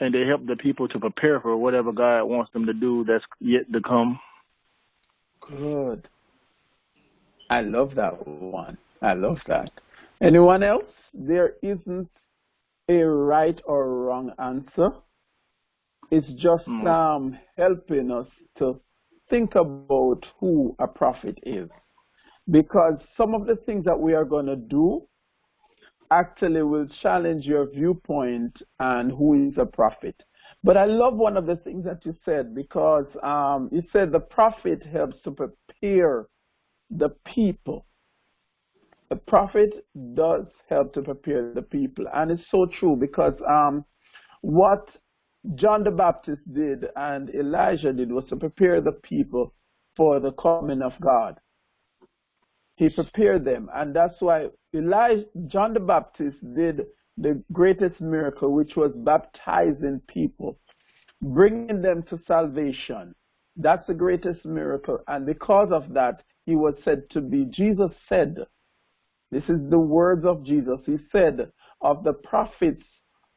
and they help the people to prepare for whatever God wants them to do that's yet to come. Good. I love that one. I love that. Anyone else? There isn't a right or wrong answer. It's just mm. um, helping us to think about who a prophet is. Because some of the things that we are going to do actually will challenge your viewpoint and who is a prophet. But I love one of the things that you said because um, you said the prophet helps to prepare the people. The prophet does help to prepare the people, and it's so true because um, what John the Baptist did and Elijah did was to prepare the people for the coming of God. He prepared them, and that's why Elijah, John the Baptist did the greatest miracle, which was baptizing people, bringing them to salvation. That's the greatest miracle, and because of that, he was said to be. Jesus said, this is the words of Jesus. He said of the prophets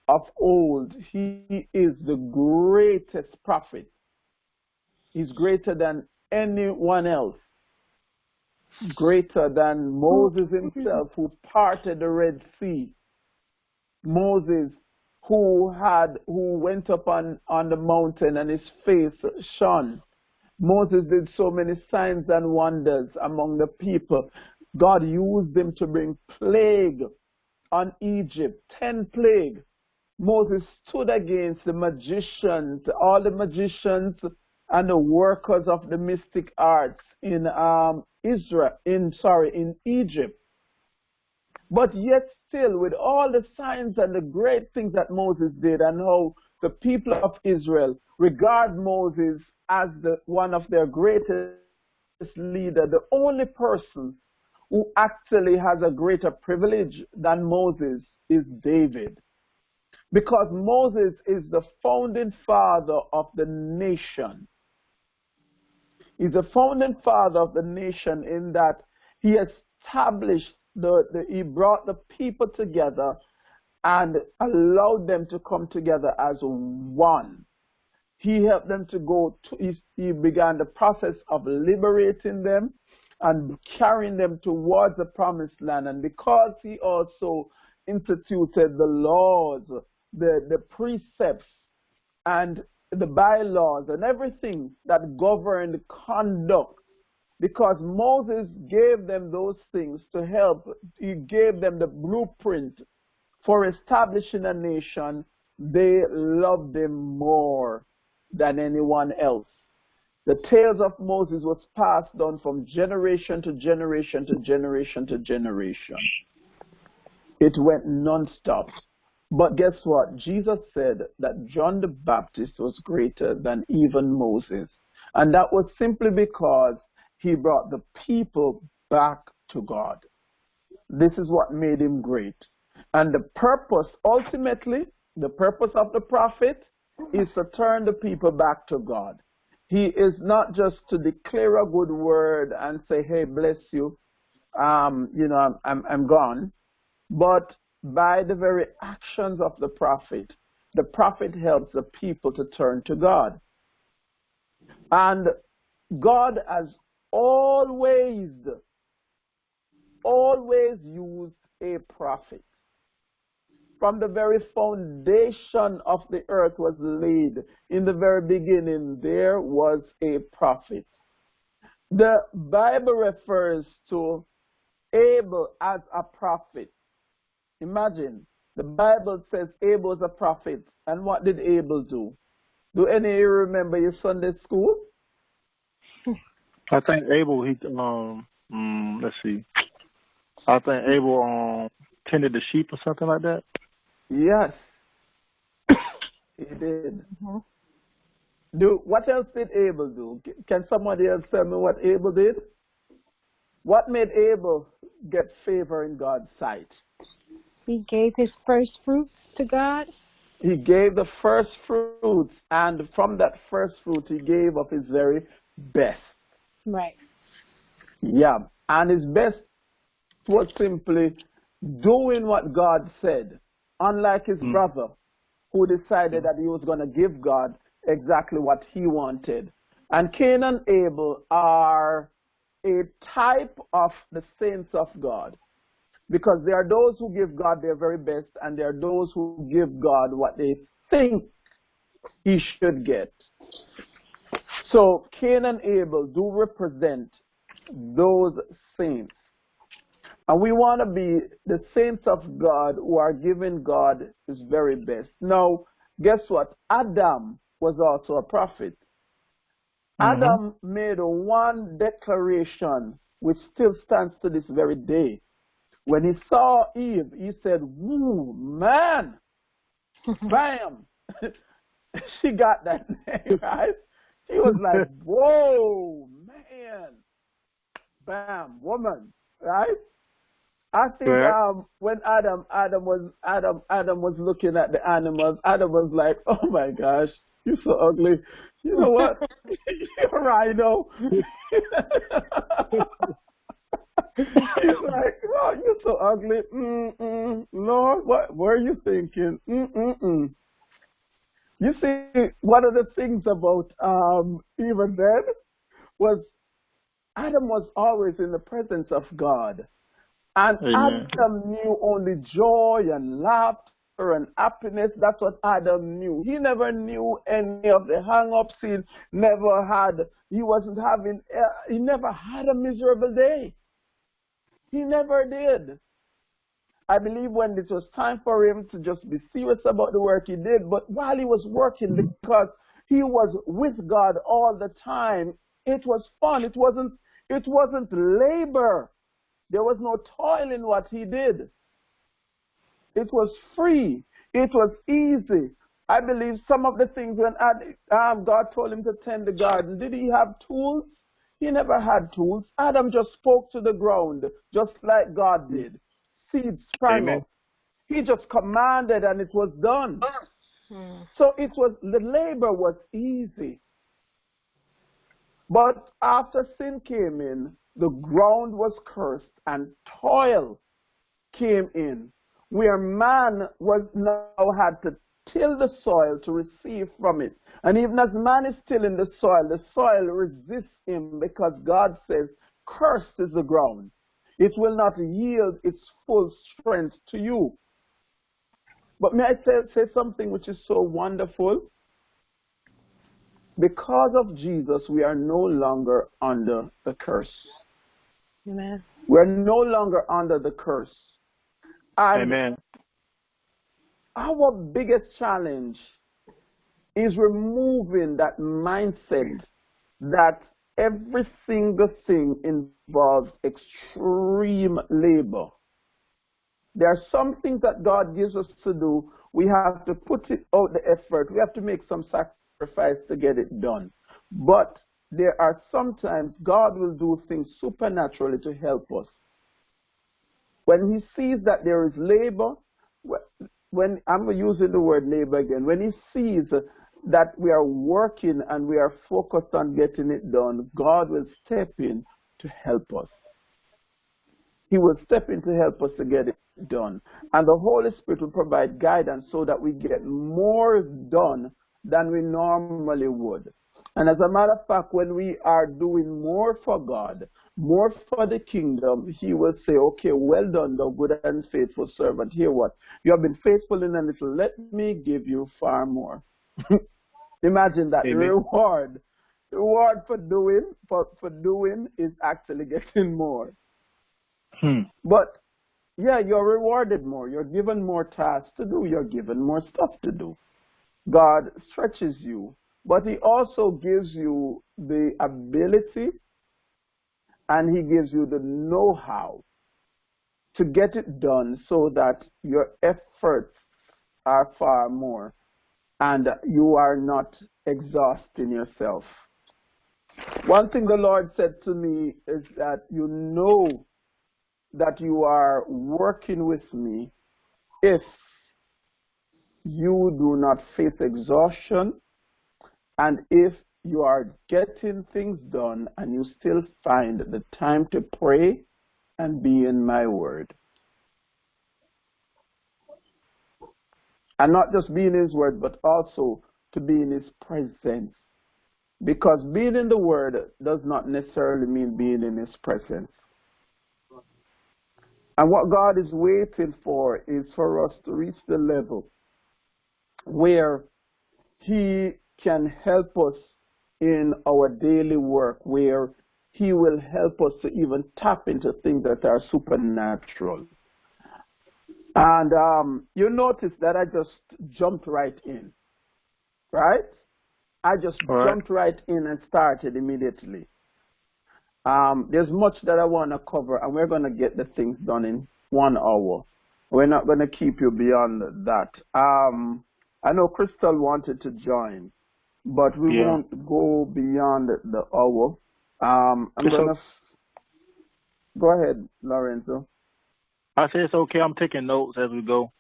of old, he is the greatest prophet. He's greater than anyone else. Greater than Moses himself who parted the Red Sea. Moses who had who went up on, on the mountain and his face shone. Moses did so many signs and wonders among the people. God used them to bring plague on Egypt, ten plague. Moses stood against the magicians, all the magicians and the workers of the mystic arts in um, Israel, in sorry, in Egypt. But yet still, with all the signs and the great things that Moses did, and how the people of Israel regard Moses as the one of their greatest leader, the only person who actually has a greater privilege than Moses is David. Because Moses is the founding father of the nation. He's the founding father of the nation in that he established the, the he brought the people together and allowed them to come together as one. He helped them to go to, he, he began the process of liberating them and carrying them towards the promised land. And because he also instituted the laws, the, the precepts, and the bylaws and everything that governed conduct, because Moses gave them those things to help, he gave them the blueprint for establishing a nation, they loved him more than anyone else. The tales of Moses was passed on from generation to generation to generation to generation. It went non-stop. But guess what? Jesus said that John the Baptist was greater than even Moses. And that was simply because he brought the people back to God. This is what made him great. And the purpose, ultimately, the purpose of the prophet is to turn the people back to God. He is not just to declare a good word and say, hey, bless you, um, you know, I'm, I'm, I'm gone. But by the very actions of the prophet, the prophet helps the people to turn to God. And God has always, always used a prophet from the very foundation of the earth was laid. In the very beginning, there was a prophet. The Bible refers to Abel as a prophet. Imagine, the Bible says Abel is a prophet. And what did Abel do? Do any of you remember your Sunday school? I think Abel, he, um, um let's see. I think Abel um, tended the sheep or something like that. Yes, he did. Mm-hmm. Do what else did Abel do? Can somebody else tell me what Abel did? What made Abel get favor in God's sight? He gave his first fruits to God. He gave the first fruits, and from that first fruit, he gave of his very best. Right. Yeah, and his best was simply doing what God said unlike his mm. brother who decided that he was going to give God exactly what he wanted. And Cain and Abel are a type of the saints of God. Because there are those who give God their very best, and there are those who give God what they think he should get. So Cain and Abel do represent those saints. And we want to be the saints of God who are giving God his very best. Now, guess what? Adam was also a prophet. Mhm. Adam made one declaration which still stands to this very day. When he saw Eve, he said, Woo, man, bam. she got that name, right? She was like, Whoa, man, bam, woman, right? I think um, when Adam, Adam was Adam, Adam was looking at the animals. Adam was like, "Oh my gosh, you're so ugly." You know what? you're right, though. He's like, "Oh, you're so ugly." Mm-mm. Lord, what were you thinking? Mm-mm-mm. You see, one of the things about um, even then was Adam was always in the presence of God. And Amen. Adam knew only joy and laughter and happiness. That's what Adam knew. He never knew any of the hang-ups. He never had, he wasn't having, uh, he never had a miserable day. He never did. I believe when it was time for him to just be serious about the work he did, but while he was working, because he was with God all the time, it was fun. It wasn't, it wasn't labor. There was no toil in what he did. It was free. It was easy. I believe some of the things when um, God told him to tend the garden, did he have tools? He never had tools. Adam just spoke to the ground, just like God did. Seeds sprang Amen. up. He just commanded and it was done. Hmm. So it was the labor was easy. But after sin came in, the ground was cursed and toil came in, where man was now had to till the soil to receive from it. And even as man is tilling the soil, the soil resists him because God says, Cursed is the ground. It will not yield its full strength to you. But may I say, say something which is so wonderful? Because of Jesus, we are no longer under the curse. Amen. We're no longer under the curse. And Amen. Our biggest challenge is removing that mindset that every single thing involves extreme labor. There are some things that God gives us to do. We have to put it out the effort. We have to make some sacrifice to get it done. But there are sometimes God will do things supernaturally to help us. When He sees that there is labor, when I'm using the word labor again, when He sees that we are working and we are focused on getting it done, God will step in to help us. He will step in to help us to get it done. And the Holy Spirit will provide guidance so that we get more done than we normally would. And as a matter of fact, when we are doing more for God, more for the kingdom, He will say, Okay, well done, thou good and faithful servant. Hear what? You have been faithful in a little. Let me give you far more. Imagine that. Amen. reward. Reward for doing for, for doing is actually getting more. Hmm. But yeah, you're rewarded more. You're given more tasks to do. You're given more stuff to do. God stretches you, but He also gives you the ability and He gives you the know how to get it done so that your efforts are far more and you are not exhausting yourself. One thing the Lord said to me is that you know that you are working with me if you do not face exhaustion and if you are getting things done and you still find the time to pray and be in my word. And not just be in His Word, but also to be in His presence. Because being in the Word does not necessarily mean being in His presence. And what God is waiting for is for us to reach the level where He can help us in our daily work, where He will help us to even tap into things that are supernatural. And um, you notice that I just jumped right in, right? I just right. jumped right in and started immediately. Um, there's much that I want to cover, and we're going to get the things done in one hour. We're not going to keep you beyond that. Um, I know Crystal wanted to join, but we Yeah. won't go beyond the hour. Um, I'm It's to go ahead, Lorenzo. I say it's okay. I'm taking notes as we go.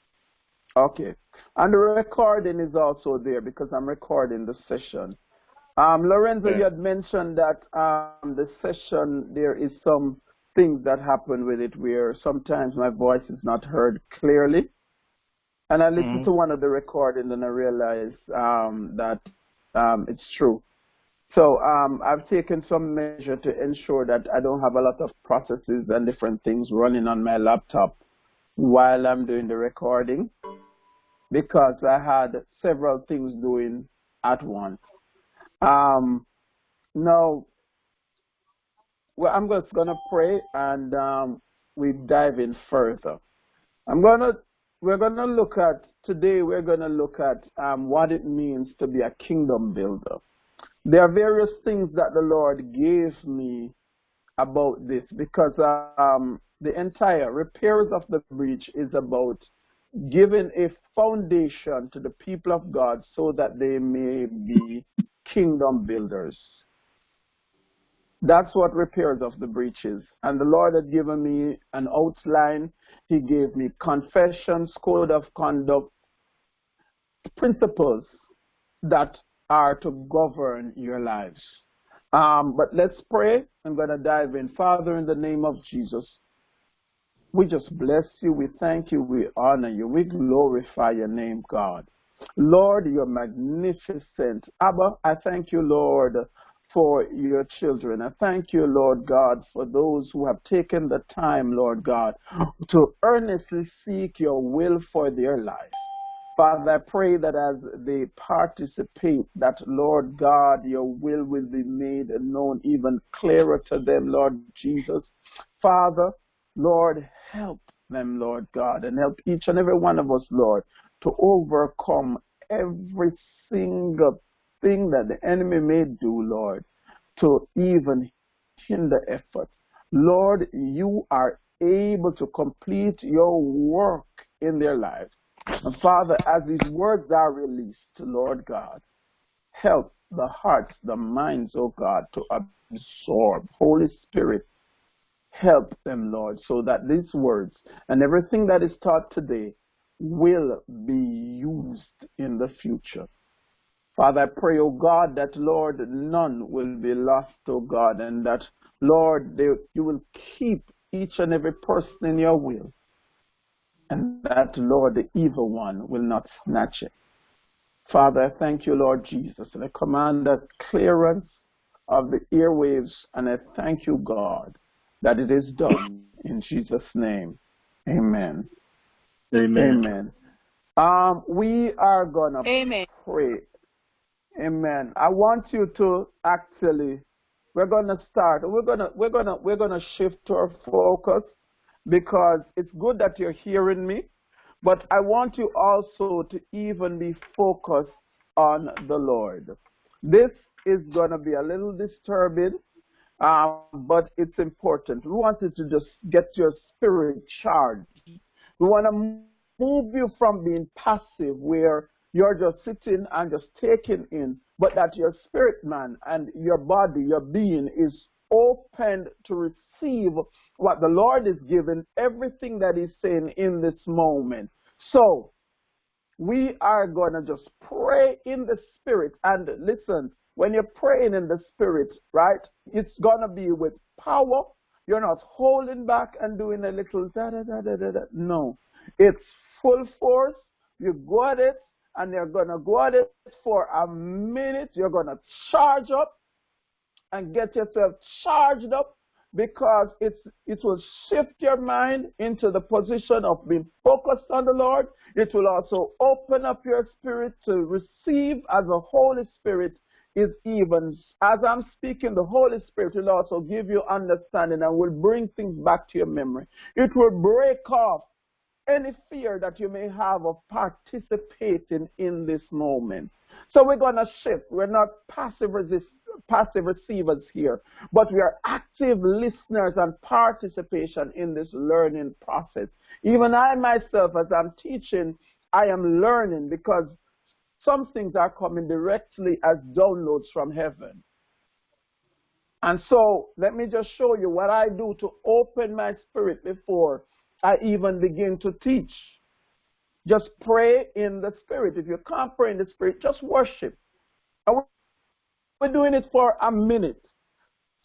Okay. And the recording is also there because I'm recording the session. Um, Lorenzo, Yeah. you had mentioned that um, the session, there is some things that happen with it where sometimes my voice is not heard clearly. And I listened Mhm. to one of the recordings and I realized um, that um, it's true. So um, I've taken some measure to ensure that I don't have a lot of processes and different things running on my laptop while I'm doing the recording because I had several things doing at once. Um, now, well, I'm just gonna pray and um, we dive in further. I'm gonna we're gonna look at today. We're gonna look at um, what it means to be a kingdom builder. There are various things that the Lord gave me about this because um, the entire repairs of the breach is about giving a foundation to the people of God so that they may be kingdom builders. That's what repairs of the breaches. And the Lord had given me an outline. He gave me confessions, code of conduct, principles that are to govern your lives. Um, but let's pray. I'm going to dive in. Father, in the name of Jesus, we just bless you. We thank you. We honor you. We glorify your name, God. Lord, you're magnificent. Abba, I thank you, Lord, for your children. I thank you, Lord God, for those who have taken the time, Lord God, to earnestly seek your will for their life. Father, I pray that as they participate, that Lord God, your will will be made known even clearer to them, Lord Jesus. Father, Lord, help them, Lord God, and help each and every one of us, Lord, to overcome every single thing that the enemy may do, Lord, to even hinder effort. Lord, you are able to complete your work in their lives. And Father, as these words are released, Lord God, help the hearts, the minds, oh God, to absorb. Holy Spirit, help them, Lord, so that these words and everything that is taught today will be used in the future. Father, I pray, oh God, that, Lord, none will be lost, oh God, and that, Lord, they, you will keep each and every person in your will, and that, Lord, the evil one will not snatch it. Father, I thank you, Lord Jesus, and I command that clearance of the airwaves, and I thank you, God, that it is done in Jesus' name. Amen. Amen. Amen. Um, we are gonna Amen. pray. Amen. I want you to actually we're gonna start. We're gonna we're gonna we're gonna shift our focus because it's good that you're hearing me, but I want you also to even be focused on the Lord. This is gonna be a little disturbing, um, but it's important. We wanted to just get your spirit charged. We want to move you from being passive, where you're just sitting and just taking in, but that your spirit man and your body, your being is opened to receive what the Lord is giving, everything that He's saying in this moment. So, we are going to just pray in the spirit. And listen, when you're praying in the spirit, right, it's going to be with power. You're not holding back and doing a little da da da da da da. No, it's full force. You go at it, and you're going to go at it for a minute. You're going to charge up and get yourself charged up because it's, it will shift your mind into the position of being focused on the Lord. It will also open up your spirit to receive as the Holy Spirit is even, as I'm speaking, the Holy Spirit will also give you understanding and will bring things back to your memory. It will break off any fear that you may have of participating in this moment. So we're going to shift. We're not passive resist, passive receivers here, but we are active listeners and participation in this learning process. Even I myself, as I'm teaching, I am learning because some things are coming directly as downloads from heaven. And so let me just show you what I do to open my spirit before I even begin to teach. Just pray in the spirit. If you can't pray in the spirit, just worship. We're doing it for a minute.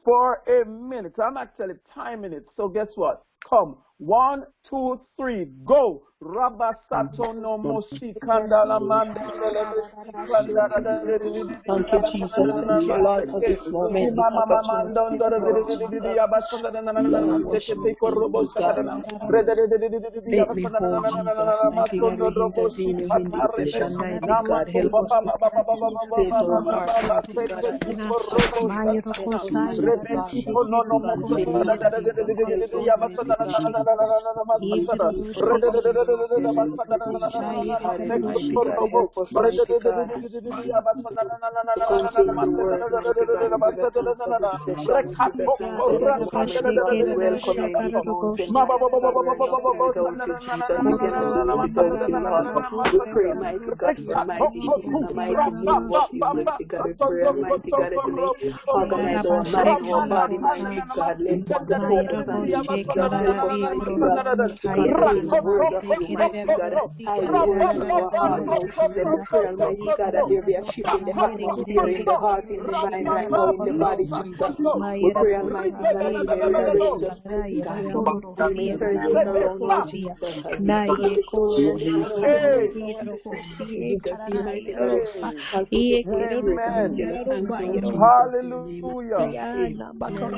For a minute. I'm actually timing it. So guess what? Come. One, two, three, go. Rabba Satono Mosi Kandala Thank you, Jesus. Thank you, Lord, for this moment. Thank my my God, the Hallelujah.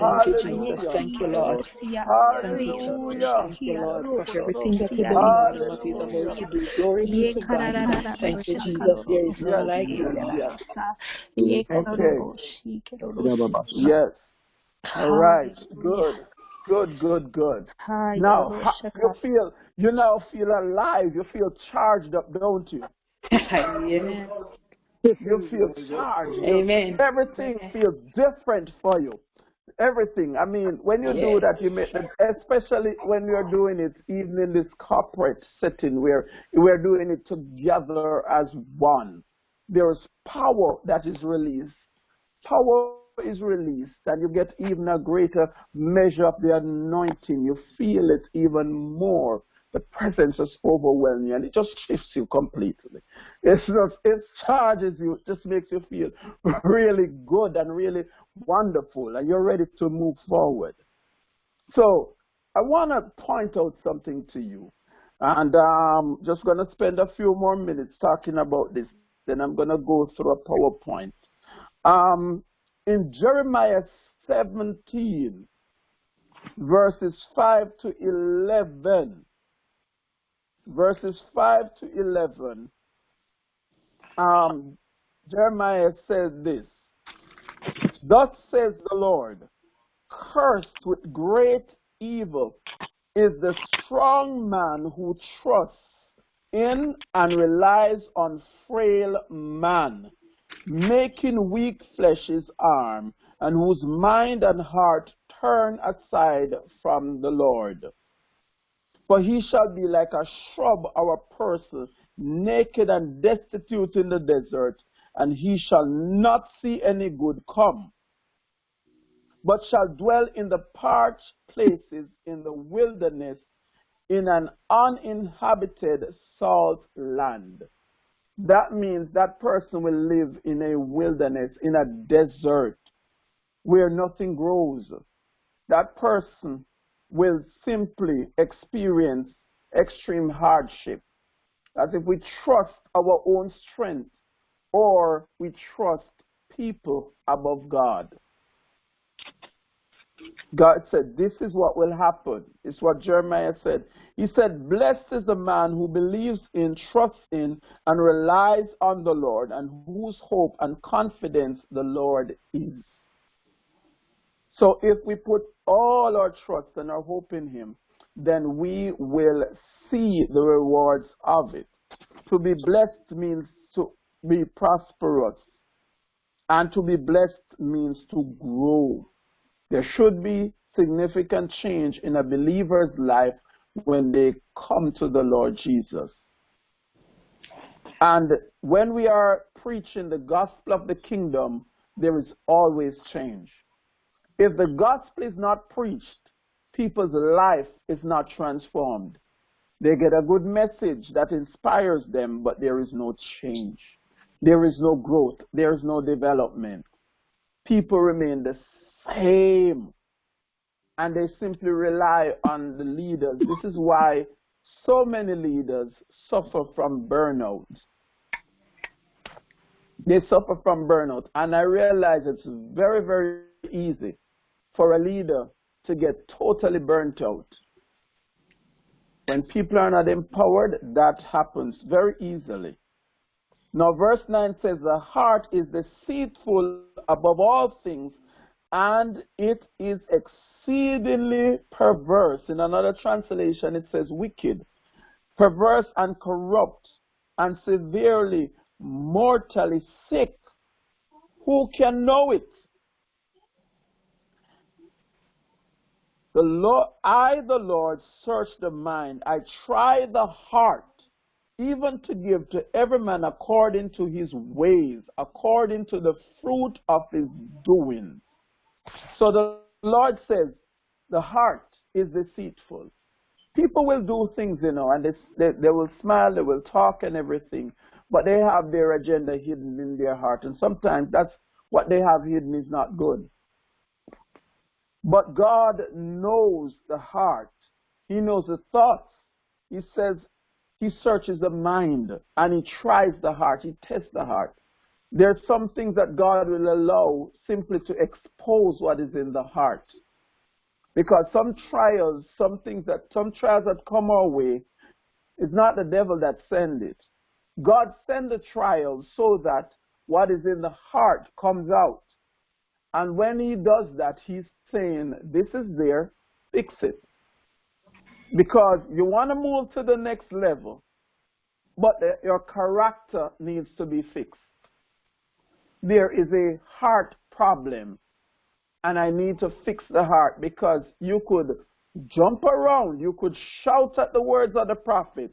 Hallelujah. Thank you, Lord. Hallelujah. Thank you, Lord, for everything that you're doing and you're to do. Glory be to God. Thank you, Jesus. There is none like you. Okay. Yes. All right. Good. Good, good, good. Now, you feel, you now feel alive. You feel charged up, don't you? Amen. You feel charged. Amen. Everything feels different for you. Everything. I mean, when you do that, you make, especially when you're doing it, even in this corporate setting where we're doing it together as one. There is power that is released. Power is released, and you get even a greater measure of the anointing. You feel it even more. The presence is overwhelming, and it just shifts you completely. It's just, it charges you, it just makes you feel really good and really wonderful, and you're ready to move forward. So, I want to point out something to you, and I'm just going to spend a few more minutes talking about this. Then I'm going to go through a PowerPoint. Um, in Jeremiah 17, verses 5 to 11, verses 5 to 11, um, Jeremiah says this Thus says the Lord, cursed with great evil is the strong man who trusts in and relies on frail man making weak flesh his arm, and whose mind and heart turn aside from the Lord. For he shall be like a shrub or a person, naked and destitute in the desert, and he shall not see any good come, but shall dwell in the parched places in the wilderness, in an uninhabited salt land. That means that person will live in a wilderness, in a desert, where nothing grows. That person will simply experience extreme hardship. As if we trust our own strength or we trust people above God. God said, This is what will happen. It's what Jeremiah said. He said, Blessed is the man who believes in, trusts in, and relies on the Lord, and whose hope and confidence the Lord is. So if we put all our trust and our hope in Him, then we will see the rewards of it. To be blessed means to be prosperous, and to be blessed means to grow. There should be significant change in a believer's life when they come to the Lord Jesus. And when we are preaching the gospel of the kingdom, there is always change. If the gospel is not preached, people's life is not transformed. They get a good message that inspires them, but there is no change. There is no growth. There is no development. People remain the same. And they simply rely on the leaders. This is why so many leaders suffer from burnout. They suffer from burnout. And I realize it's very, very easy for a leader to get totally burnt out. When people are not empowered, that happens very easily. Now, verse 9 says, The heart is deceitful above all things and it is exceedingly perverse. In another translation, it says wicked, perverse and corrupt, and severely, mortally sick. Who can know it? The Lord, I, the Lord, search the mind. I try the heart, even to give to every man according to his ways, according to the fruit of his doings. So the Lord says, the heart is deceitful. People will do things, you know, and they, they, they will smile, they will talk and everything, but they have their agenda hidden in their heart. And sometimes that's what they have hidden is not good. But God knows the heart. He knows the thoughts. He says he searches the mind and he tries the heart. He tests the heart. There are some things that God will allow simply to expose what is in the heart. Because some trials, some things that, some trials that come our way, it's not the devil that send it. God send the trials so that what is in the heart comes out. And when he does that, he's saying, this is there, fix it. Because you want to move to the next level, but your character needs to be fixed. There is a heart problem and I need to fix the heart because you could jump around, you could shout at the words of the prophet,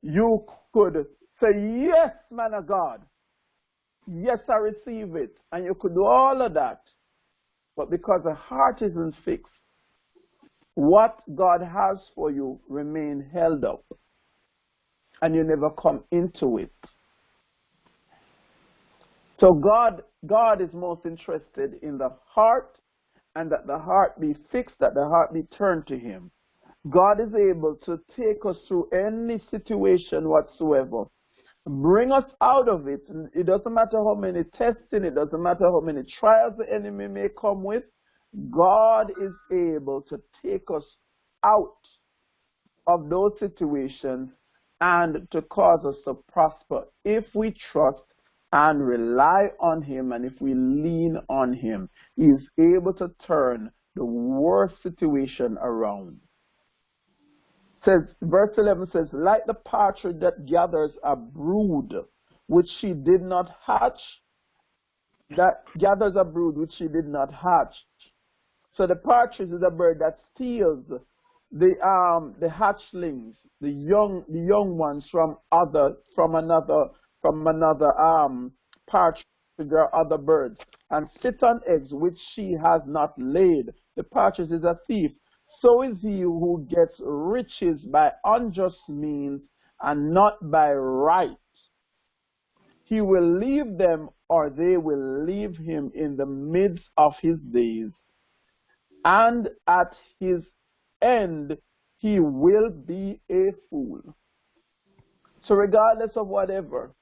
you could say, Yes, man of God, yes, I receive it, and you could do all of that. But because the heart isn't fixed, what God has for you remain held up, and you never come into it. So God, God is most interested in the heart and that the heart be fixed, that the heart be turned to Him. God is able to take us through any situation whatsoever, bring us out of it. It doesn't matter how many testing, it doesn't matter how many trials the enemy may come with. God is able to take us out of those situations and to cause us to prosper if we trust and rely on him and if we lean on him, he is able to turn the worst situation around. Says verse 11 says, like the partridge that gathers a brood which she did not hatch, that gathers a brood which she did not hatch. So the partridge is a bird that steals the um the hatchlings, the young the young ones from other from another from another um, partridge or other birds, and sit on eggs which she has not laid. The partridge is a thief. So is he who gets riches by unjust means and not by right. He will leave them or they will leave him in the midst of his days. And at his end, he will be a fool. So regardless of whatever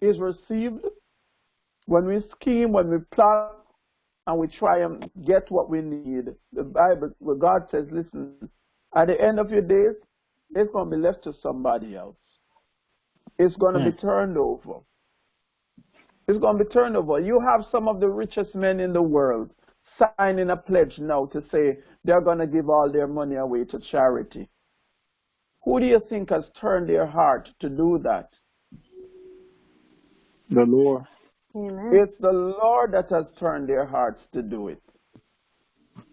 is received, when we scheme, when we plot, and we try and get what we need, the Bible, where God says, listen, at the end of your days, it's going to be left to somebody else. It's going to be hmm. turned over. It's going to be turned over. You have some of the richest men in the world signing a pledge now to say they're going to give all their money away to charity. Who do you think has turned their heart to do that? The Lord. Amen. It's the Lord that has turned their hearts to do it.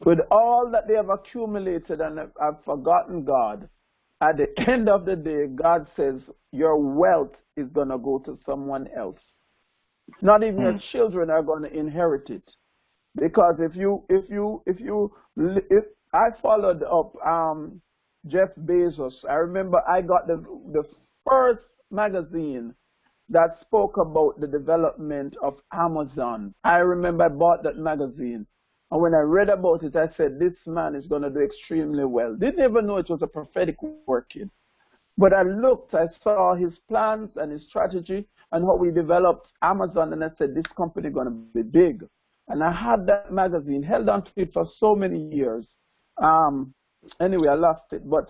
With all that they have accumulated and have, have forgotten God, at the end of the day, God says, Your wealth is going to go to someone else. Not even your hmm. children are going to inherit it. Because if you, if you, if you, if I followed up um, Jeff Bezos, I remember I got the the first magazine that spoke about the development of Amazon. I remember I bought that magazine. And when I read about it, I said, this man is going to do extremely well. Didn't even know it was a prophetic working. But I looked, I saw his plans and his strategy and how we developed Amazon, and I said, this company is going to be big. And I had that magazine, held on to it for so many years. Um, anyway, I lost it. But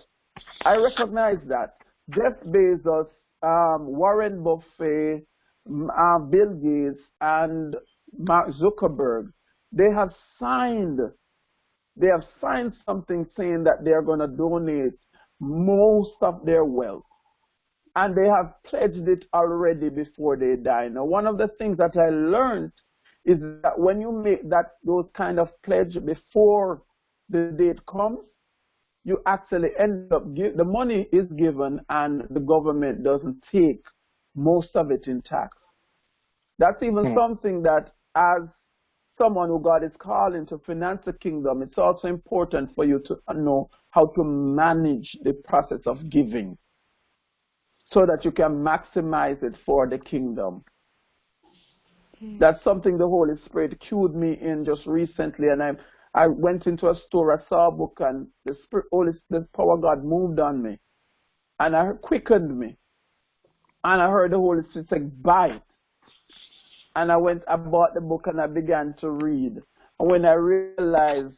I recognize that. Jeff Bezos, um, Warren Buffett, uh, Bill Gates, and Mark Zuckerberg, they have signed, they have signed something saying that they are going to donate most of their wealth. And they have pledged it already before they die. Now, one of the things that I learned is that when you make that those kind of pledge before the date comes, you actually end up give, the money is given and the government doesn't take most of it in tax. That's even Hmm. something that as someone who God is calling to finance the kingdom, it's also important for you to know how to manage the process of giving so that you can maximize it for the kingdom. That's something the Holy Spirit cued me in just recently, and I I went into a store, I saw a book, and the Spirit, Holy, the power of God moved on me, and I quickened me, and I heard the Holy Spirit say, "Buy it," and I went, I bought the book, and I began to read. And when I realized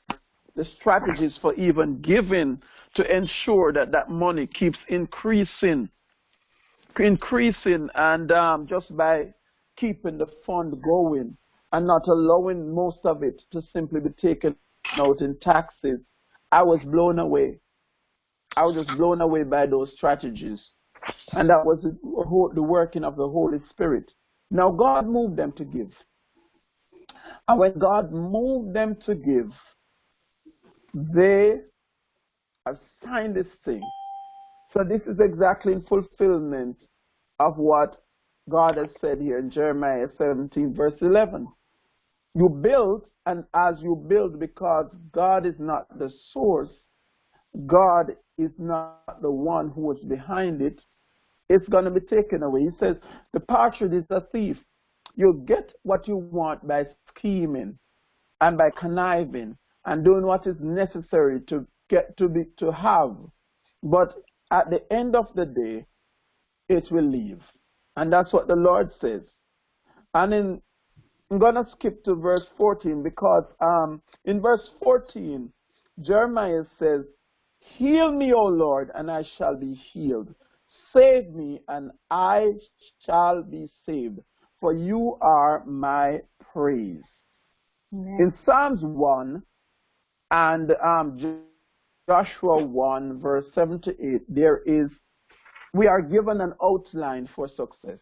the strategies for even giving to ensure that that money keeps increasing, increasing, and um, just by keeping the fund going and not allowing most of it to simply be taken out in taxes, I was blown away. I was just blown away by those strategies. And that was the, working of the Holy Spirit. Now, God moved them to give. And when God moved them to give, they assigned this thing. So this is exactly in fulfillment of what God has said here in Jeremiah 17, verse 11. You build, and as you build, because God is not the source, God is not the one who is behind it, it's going to be taken away. He says, the partridge is a thief. You get what you want by scheming and by conniving and doing what is necessary to get to be to have. But at the end of the day, it will leave. And that's what the Lord says. And in I'm gonna skip to verse 14 because um, in verse 14, Jeremiah says, Heal me, O Lord, and I shall be healed. Save me, and I shall be saved, for you are my praise. Amen. In Psalms 1 and um, Joshua 1, verse 7 to 8, there is, we are given an outline for success.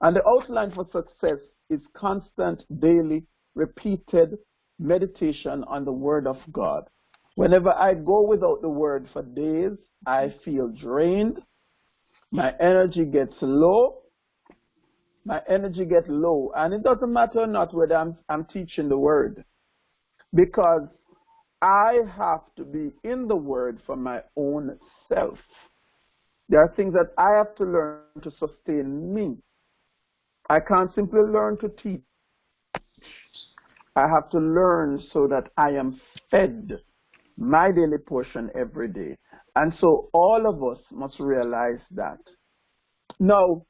And the outline for success is constant, daily, repeated meditation on the Word of God. Whenever I go without the Word for days, I feel drained. My energy gets low. My energy gets low. And it doesn't matter not whether I'm, I'm teaching the Word. Because I have to be in the Word for my own self. There are things that I have to learn to sustain me. I can't simply learn to teach. I have to learn so that I am fed my daily portion every day. And so all of us must realize that. Now,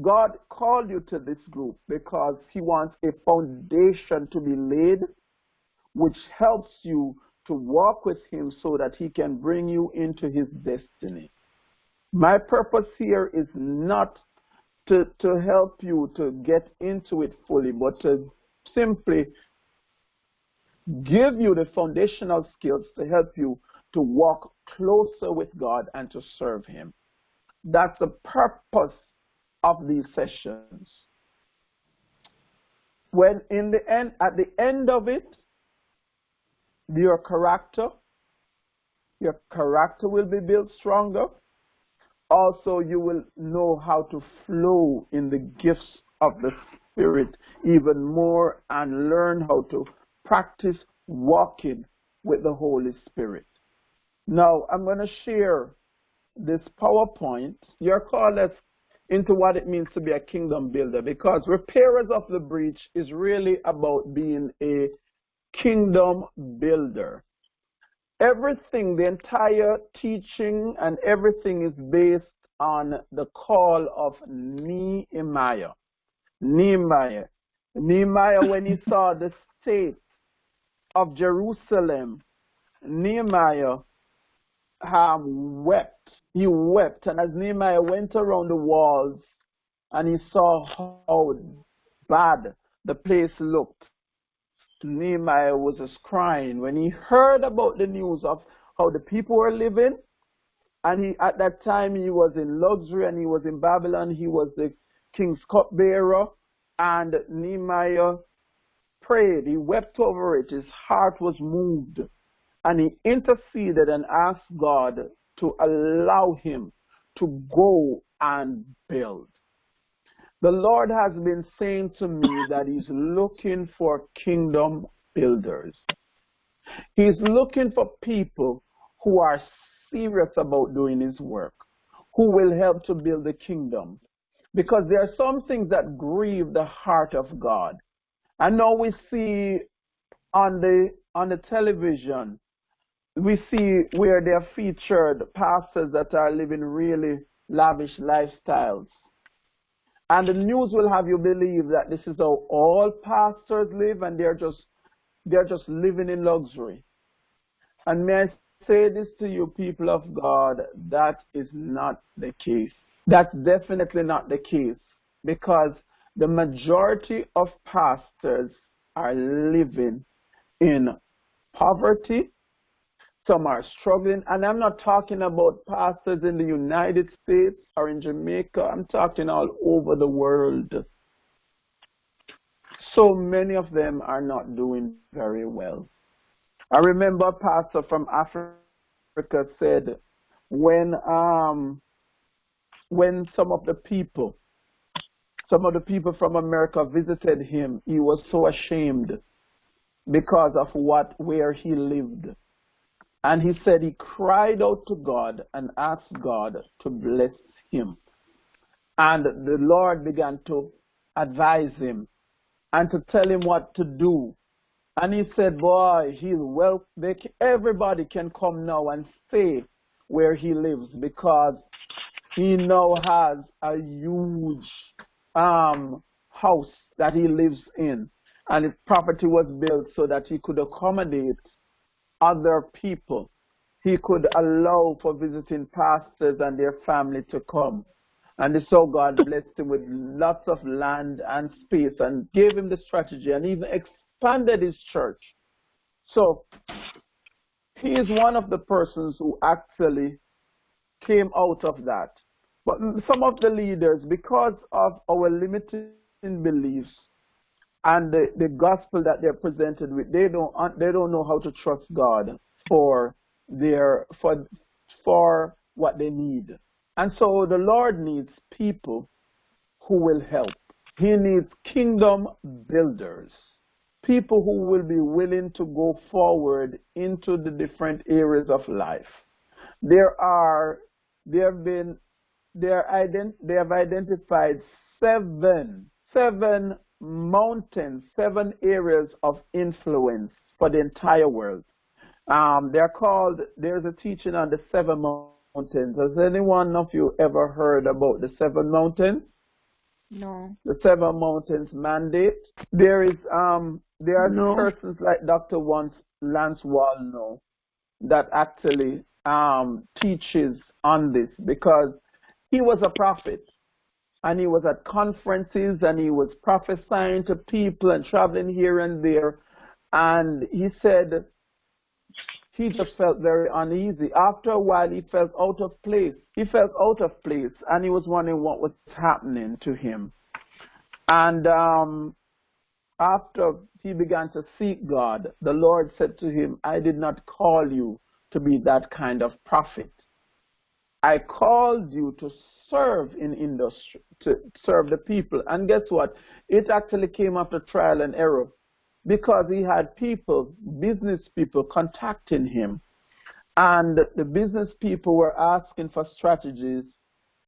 God called you to this group because He wants a foundation to be laid, which helps you to walk with Him so that He can bring you into His destiny. My purpose here is not to, to help you to get into it fully, but to simply give you the foundational skills to help you to walk closer with God and to serve Him. That's the purpose of these sessions. When in the end, at the end of it, your character, your character will be built stronger. Also, you will know how to flow in the gifts of the Spirit even more and learn how to practice walking with the Holy Spirit. Now, I'm going to share this PowerPoint. You're called us into what it means to be a kingdom builder because repairers of the breach is really about being a kingdom builder. Everything, the entire teaching and everything is based on the call of Nehemiah. Nehemiah. Nehemiah, when he saw the state of Jerusalem, Nehemiah um, wept. He wept. And as Nehemiah went around the walls and he saw how bad the place looked, Nehemiah was just crying when he heard about the news of how the people were living. And he, at that time, he was in luxury and he was in Babylon. He was the king's cupbearer. And Nehemiah prayed. He wept over it. His heart was moved. And he interceded and asked God to allow him to go and build. The Lord has been saying to me that He's looking for kingdom builders. He's looking for people who are serious about doing His work, who will help to build the kingdom. Because there are some things that grieve the heart of God. I know we see on the on the television, we see where they're featured pastors that are living really lavish lifestyles. And the news will have you believe that this is how all pastors live and they're just they're just living in luxury. And may I say this to you, people of God, that is not the case. That's definitely not the case because the majority of pastors are living in poverty some are struggling. And I'm not talking about pastors in the United States or in Jamaica. I'm talking all over the world. So many of them are not doing very well. I remember a pastor from Africa said when um, when some of the people some of the people from America visited him, he was so ashamed because of what where he lived. And he said he cried out to God and asked God to bless him. And the Lord began to advise him and to tell him what to do. And he said, boy, he's well, they, everybody can come now and stay where he lives because he now has a huge um, house that he lives in. And his property was built so that he could accommodate other people. He could allow for visiting pastors and their family to come. And so God blessed him with lots of land and space and gave him the strategy and even expanded his church. So he is one of the persons who actually came out of that. But some of the leaders, because of our limiting beliefs, and the, the gospel that they're presented with, they don't they don't know how to trust God for their for for what they need. And so the Lord needs people who will help. He needs kingdom builders, people who will be willing to go forward into the different areas of life. There are there have been there ident, they have identified seven seven mountains, seven areas of influence for the entire world. Um, they're called, there's a teaching on the seven mountains. Has anyone of you ever heard about the seven mountains? No. The seven mountains mandate. There is um there are No. persons like Dr. Once Lance Wallnau that actually um teaches on this because he was a prophet and he was at conferences and he was prophesying to people and traveling here and there and he said he just felt very uneasy. After a while, he felt out of place. He felt out of place, and he was wondering what was happening to him. And um, after he began to seek God, the Lord said to him, I did not call you to be that kind of prophet. I called you to serve in industry, to serve the people. And guess what? It actually came after trial and error because he had people, business people, contacting him. And the business people were asking for strategies.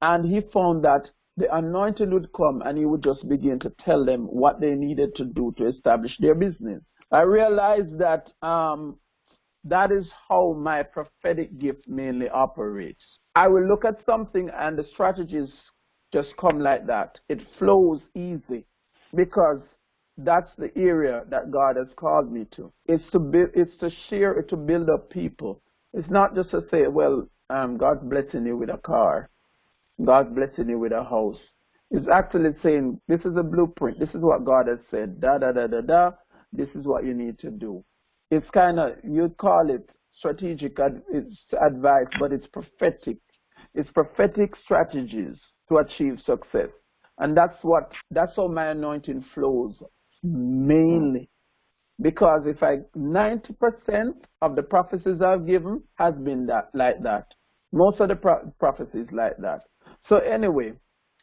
And he found that the anointing would come and he would just begin to tell them what they needed to do to establish their business. I realized that um, that is how my prophetic gift mainly operates. I will look at something and the strategies just come like that. It flows easy because that's the area that God has called me to. It's to build, it's to share, it's to build up people. It's not just to say, well, um, God's blessing you with a car. God's blessing you with a house. It's actually saying, this is a blueprint. This is what God has said. Da, da, da, da, da. This is what you need to do. It's kind of, you'd call it strategic ad, it's advice, but it's prophetic. It's prophetic strategies to achieve success. And that's what, that's how my anointing flows mainly. Because if I, 90% of the prophecies I've given has been that, like that. Most of the pro prophecies like that. So anyway,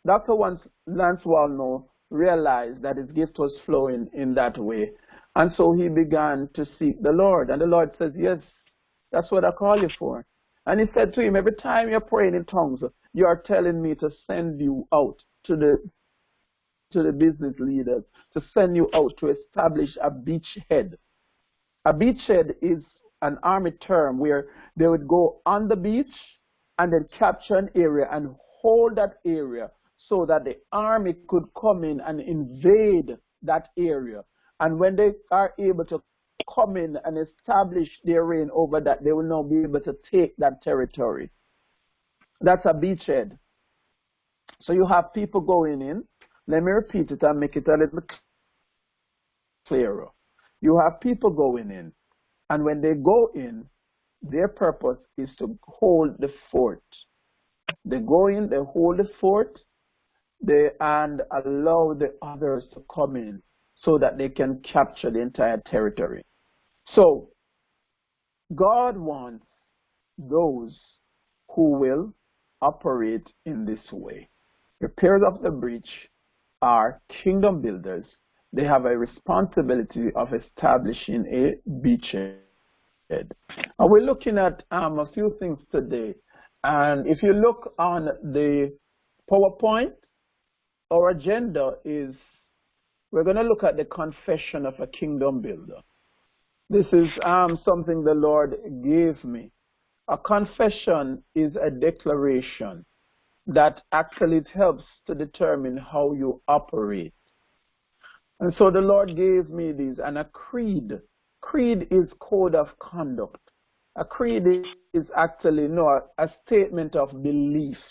Dr. Lance Wallnau realized that his gift was flowing in that way. And so he began to seek the Lord. And the Lord says, yes, that's what I call you for. And he said to him, every time you're praying in tongues, you are telling me to send you out to the to the business leaders to send you out to establish a beachhead. A beachhead is an army term where they would go on the beach and then capture an area and hold that area so that the army could come in and invade that area. And when they are able to come in and establish their reign over that, they will now be able to take that territory. That's a beachhead. So you have people going in, let me repeat it and make it a little clearer. You have people going in, and when they go in, their purpose is to hold the fort. They go in, they hold the fort, they and allow the others to come in so that they can capture the entire territory. So God wants those who will operate in this way. Repairs of the breach are kingdom builders. They have a responsibility of establishing a beachhead. And we're looking at um, a few things today. And if you look on the PowerPoint, our agenda is we're going to look at the confession of a kingdom builder. This is um, something the Lord gave me. A confession is a declaration that actually helps to determine how you operate. And so the Lord gave me these, and a creed. Creed is code of conduct. A creed is actually no a statement of beliefs.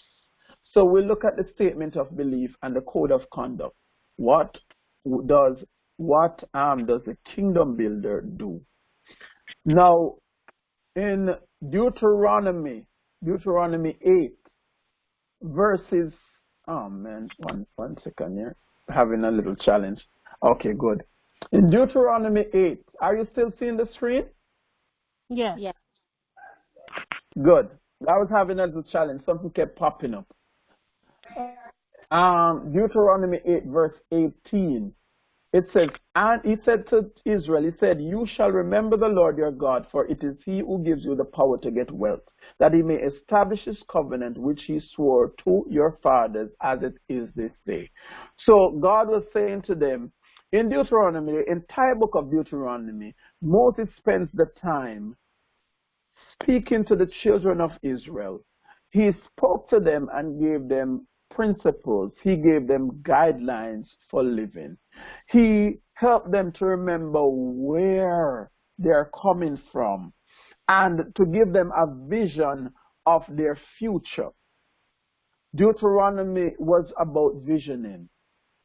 So we look at the statement of belief and the code of conduct. What does what um, does a kingdom builder do? Now, in Deuteronomy, Deuteronomy 8, verses, oh man, one, one second here, having a little challenge. Okay, good. In Deuteronomy 8, are you still seeing the screen? Yes. Yeah. Good. I was having a little challenge. Something kept popping up. Um, Deuteronomy 8, verse 18. It says, and he said to Israel, he said, you shall remember the Lord your God, for it is he who gives you the power to get wealth, that he may establish his covenant, which he swore to your fathers as it is this day. So God was saying to them, in Deuteronomy, the entire book of Deuteronomy, Moses spends the time speaking to the children of Israel He spoke to them and gave them principles. He gave them guidelines for living. He helped them to remember where they're coming from and to give them a vision of their future. Deuteronomy was about visioning.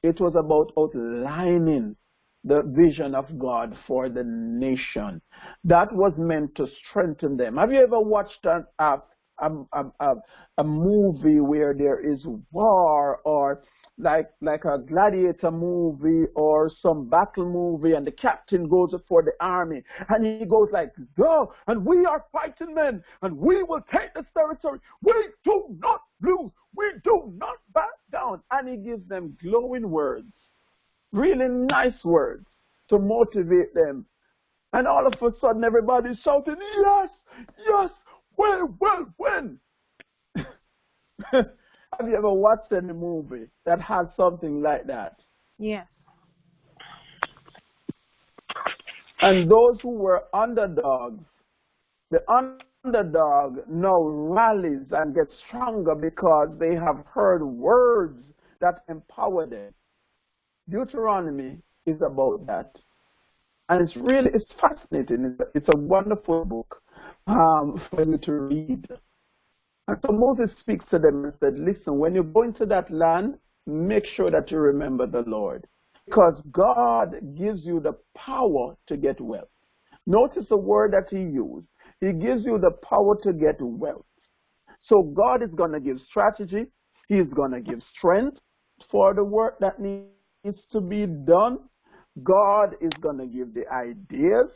It was about outlining the vision of God for the nation. That was meant to strengthen them. Have you ever watched a, a, a, a, a movie where there is war or like like a gladiator movie or some battle movie and the captain goes for the army and he goes like go and we are fighting men and we will take this territory. We do not lose. We do not back down. And he gives them glowing words really nice words to motivate them. And all of a sudden everybody's shouting yes yes well well when Have you ever watched any movie that had something like that? Yes. And those who were underdogs, the underdog now rallies and gets stronger because they have heard words that empower them. Deuteronomy is about that. And it's really, it's fascinating. It's a, it's a wonderful book um, for you to read. And so Moses speaks to them and said, listen, when you go into that land, make sure that you remember the Lord. Because God gives you the power to get wealth. Notice the word that he used. He gives you the power to get wealth. So God is going to give strategy. He's going to give strength for the work that needs to be done. God is going to give the ideas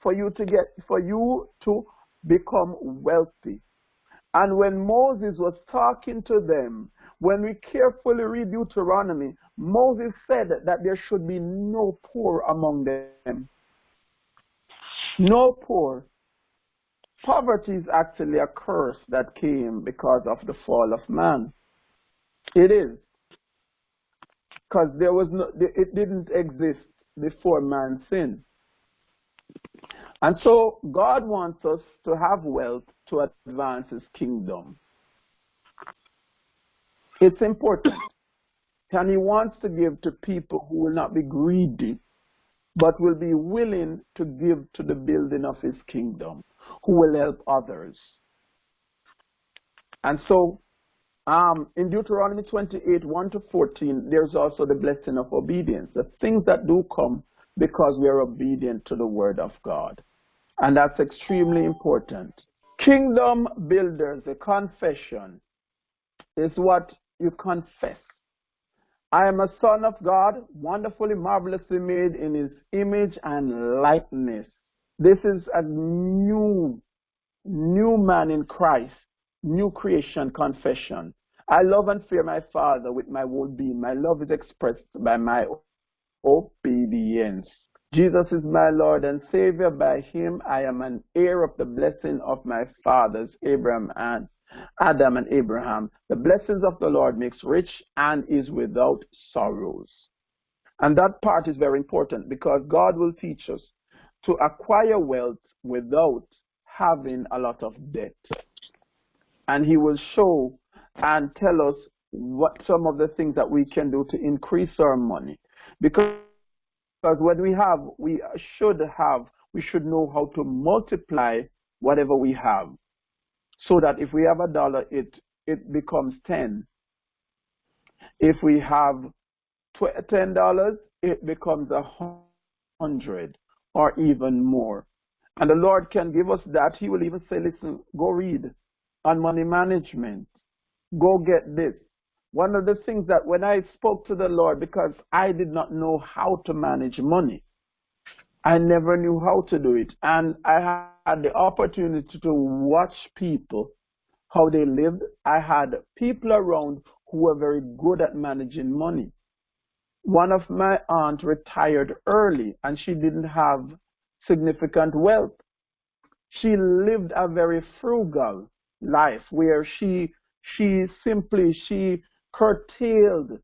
for you to get, for you to become wealthy. And when Moses was talking to them, when we carefully read Deuteronomy, Moses said that there should be no poor among them. No poor. Poverty is actually a curse that came because of the fall of man. It is. Because there was no, it didn't exist before man sinned. And so God wants us to have wealth to advance his kingdom. It's important. And he wants to give to people who will not be greedy, but will be willing to give to the building of his kingdom, who will help others. And so um, in Deuteronomy 28, 1 to 14, there's also the blessing of obedience, the things that do come because we are obedient to the word of God. And that's extremely important. Kingdom builders, a confession is what you confess. I am a son of God, wonderfully, marvelously made in his image and likeness. This is a new, new man in Christ, new creation confession. I love and fear my Father with my whole being. My love is expressed by my obedience. Jesus is my Lord and Savior. By him I am an heir of the blessing of my fathers, Abraham and Adam and Abraham. The blessings of the Lord makes rich and is without sorrows. And that part is very important because God will teach us to acquire wealth without having a lot of debt. And he will show and tell us what some of the things that we can do to increase our money. Because because when we have, we should have, we should know how to multiply whatever we have. So that if we have a dollar, it, it becomes 10. If we have $10, it becomes a hundred or even more. And the Lord can give us that. He will even say, listen, go read on money management. Go get this. One of the things that when I spoke to the Lord, because I did not know how to manage money, I never knew how to do it. And I had the opportunity to watch people, how they lived. I had people around who were very good at managing money. One of my aunt retired early and she didn't have significant wealth. She lived a very frugal life where she she simply she curtailed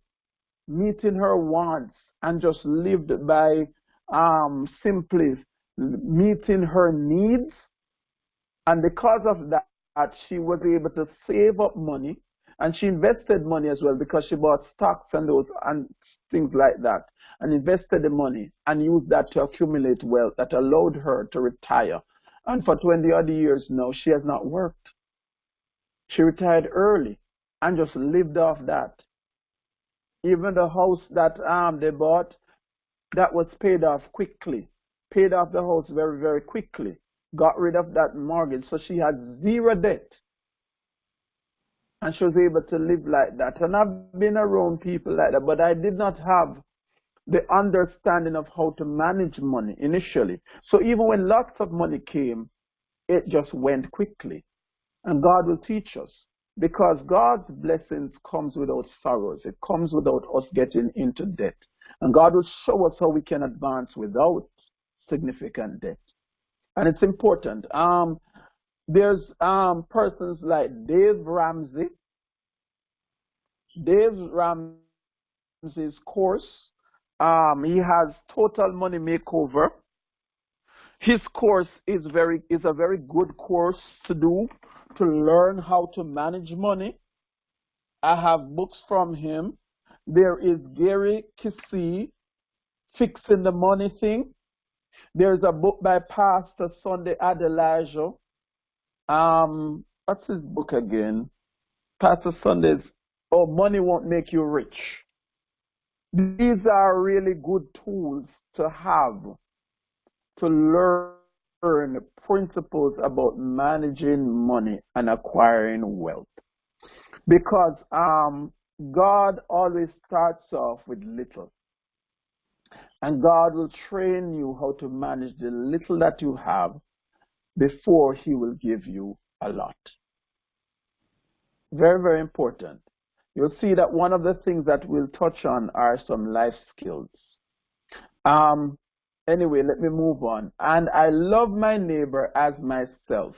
meeting her wants and just lived by um, simply meeting her needs. And because of that, she was able to save up money and she invested money as well because she bought stocks and those and things like that and invested the money and used that to accumulate wealth that allowed her to retire. And for 20 odd years now, she has not worked. She retired early and just lived off that. Even the house that um, they bought, that was paid off quickly. Paid off the house very, very quickly. Got rid of that mortgage. So she had zero debt. And she was able to live like that. And I've been around people like that, but I did not have the understanding of how to manage money initially. So even when lots of money came, it just went quickly. And God will teach us because God's blessings comes without sorrows. It comes without us getting into debt. And God will show us how we can advance without significant debt. And it's important. Um, there's um, persons like Dave Ramsey. Dave Ramsey's course, um, he has Total Money Makeover. His course is very is a very good course to do to learn how to manage money. I have books from him. There is Gary Keesee, Fixing the Money Thing. There's a book by Pastor Sunday Adelaja. Um, what's his book again? Pastor Sunday's Oh, Money Won't Make You Rich. These are really good tools to have to learn principles about managing money and acquiring wealth. Because um, God always starts off with little. And God will train you how to manage the little that you have before He will give you a lot. Very, very important. You'll see that one of the things that we'll touch on are some life skills. Um, Anyway, let me move on. And I love my neighbor as myself.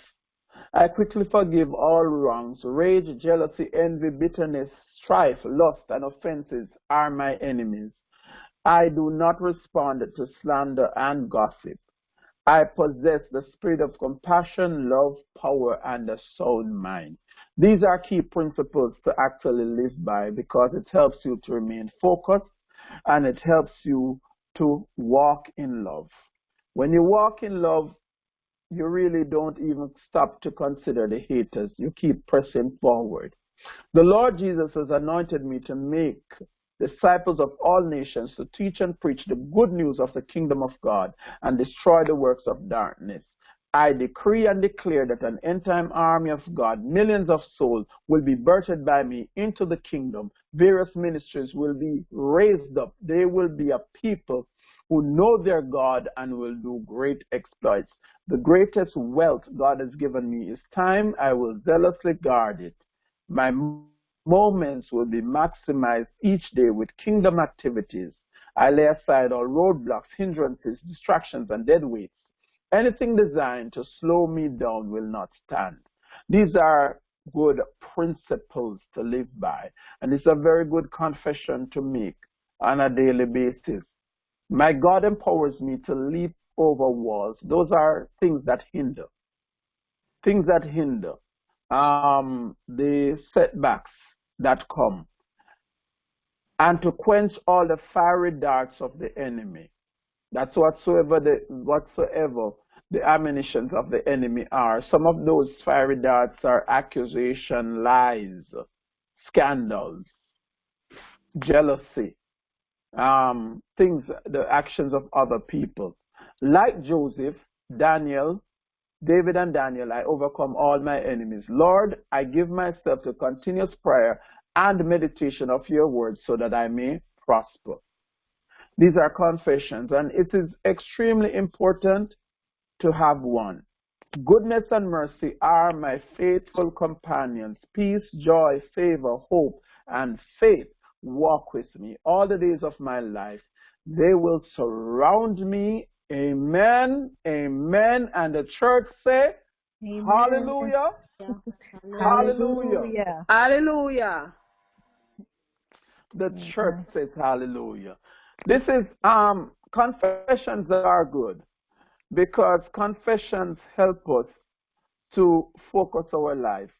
I quickly forgive all wrongs. Rage, jealousy, envy, bitterness, strife, lust, and offenses are my enemies. I do not respond to slander and gossip. I possess the spirit of compassion, love, power, and a sound mind. These are key principles to actually live by because it helps you to remain focused and it helps you to walk in love. When you walk in love, you really don't even stop to consider the haters. You keep pressing forward. The Lord Jesus has anointed me to make disciples of all nations to teach and preach the good news of the kingdom of God and destroy the works of darkness. I decree and declare that an end time army of God, millions of souls, will be birthed by me into the kingdom. Various ministries will be raised up. They will be a people who know their God and will do great exploits. The greatest wealth God has given me is time. I will zealously guard it. My moments will be maximized each day with kingdom activities. I lay aside all roadblocks, hindrances, distractions, and dead weights. Anything designed to slow me down will not stand. These are good principles to live by, and it's a very good confession to make on a daily basis. My God empowers me to leap over walls. Those are things that hinder. Things that hinder. Um, the setbacks that come. And to quench all the fiery darts of the enemy. That's whatsoever the whatsoever the ammunitions of the enemy are. Some of those fiery darts are accusation, lies, scandals, jealousy, um, things, the actions of other people. Like Joseph, Daniel, David and Daniel, I overcome all my enemies. Lord, I give myself to continuous prayer and meditation of your word so that I may prosper. These are confessions, and it is extremely important to have one. Goodness and mercy are my faithful companions. Peace, joy, favor, hope, and faith walk with me all the days of my life. They will surround me. Amen. Amen. And the church say, Amen. Hallelujah. Hallelujah. Hallelujah. The church says hallelujah. This is um confessions that are good because confessions help us to focus our life.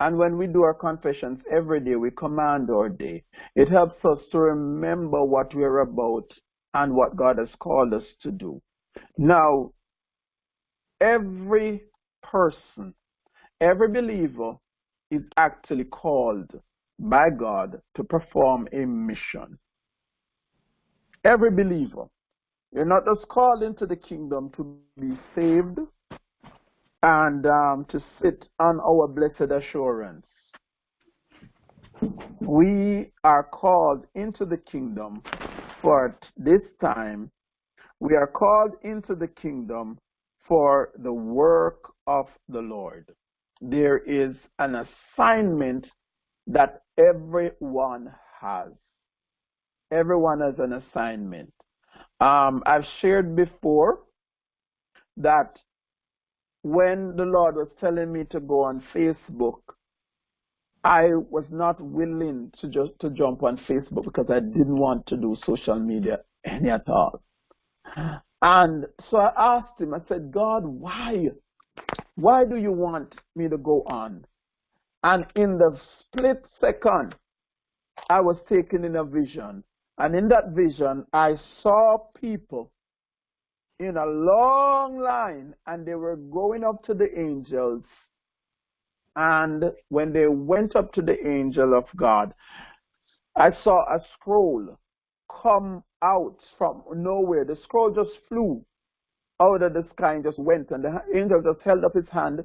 And when we do our confessions every day, we command our day. It helps us to remember what we're about and what God has called us to do. Now, every person, every believer is actually called by God to perform a mission. Every believer. You're not just called into the kingdom to be saved and um, to sit on our blessed assurance. We are called into the kingdom for this time. We are called into the kingdom for the work of the Lord. There is an assignment that everyone has. Everyone has an assignment. Um, I've shared before that when the Lord was telling me to go on Facebook, I was not willing to just to jump on Facebook because I didn't want to do social media any at all. And so I asked him, I said, God, why? Why do you want me to go on? And in the split second, I was taken in a vision. And in that vision, I saw people in a long line and they were going up to the angels. And when they went up to the angel of God, I saw a scroll come out from nowhere. The scroll just flew out of the sky and just went. And the angel just held up his hand.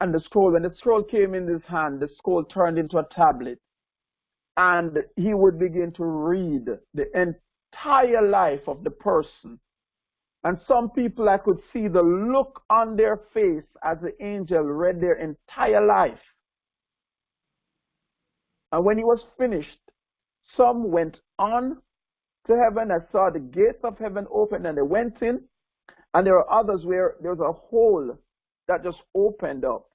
And the scroll, when the scroll came in his hand, the scroll turned into a tablet. And he would begin to read the entire life of the person and some people I could see the look on their face as the angel read their entire life. And when he was finished, some went on to heaven. I saw the gates of heaven open and they went in. And there were others where there was a hole that just opened up.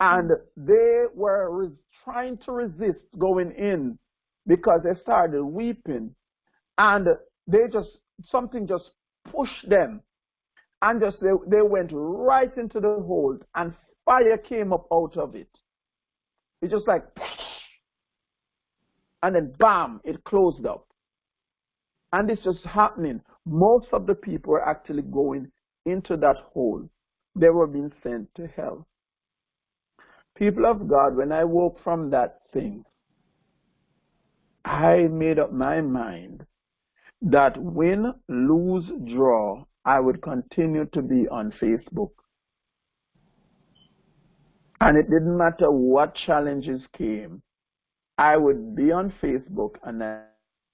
And they were trying to resist going in because they started weeping. And they just, something just pushed them and just they, they went right into the hold and fire came up out of it. It's just like and then bam, it closed up. And it's just happening. Most of the people were actually going into that hole. They were being sent to hell. People of God, when I woke from that thing, I made up my mind that win, lose, draw, I would continue to be on Facebook. And it didn't matter what challenges came, I would be on Facebook and I,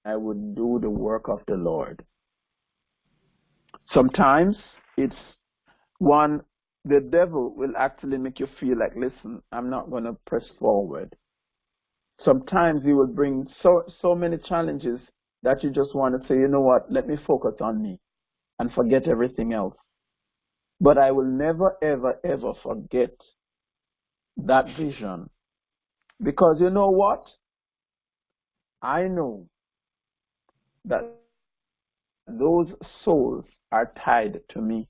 I would do the work of the Lord. Sometimes it's one, the devil will actually make you feel like, listen, I'm not going to press forward. Sometimes he will bring so, so many challenges that you just want to say, you know what, let me focus on me and forget everything else. But I will never, ever, ever forget that vision. Because you know what? I know that those souls are tied to me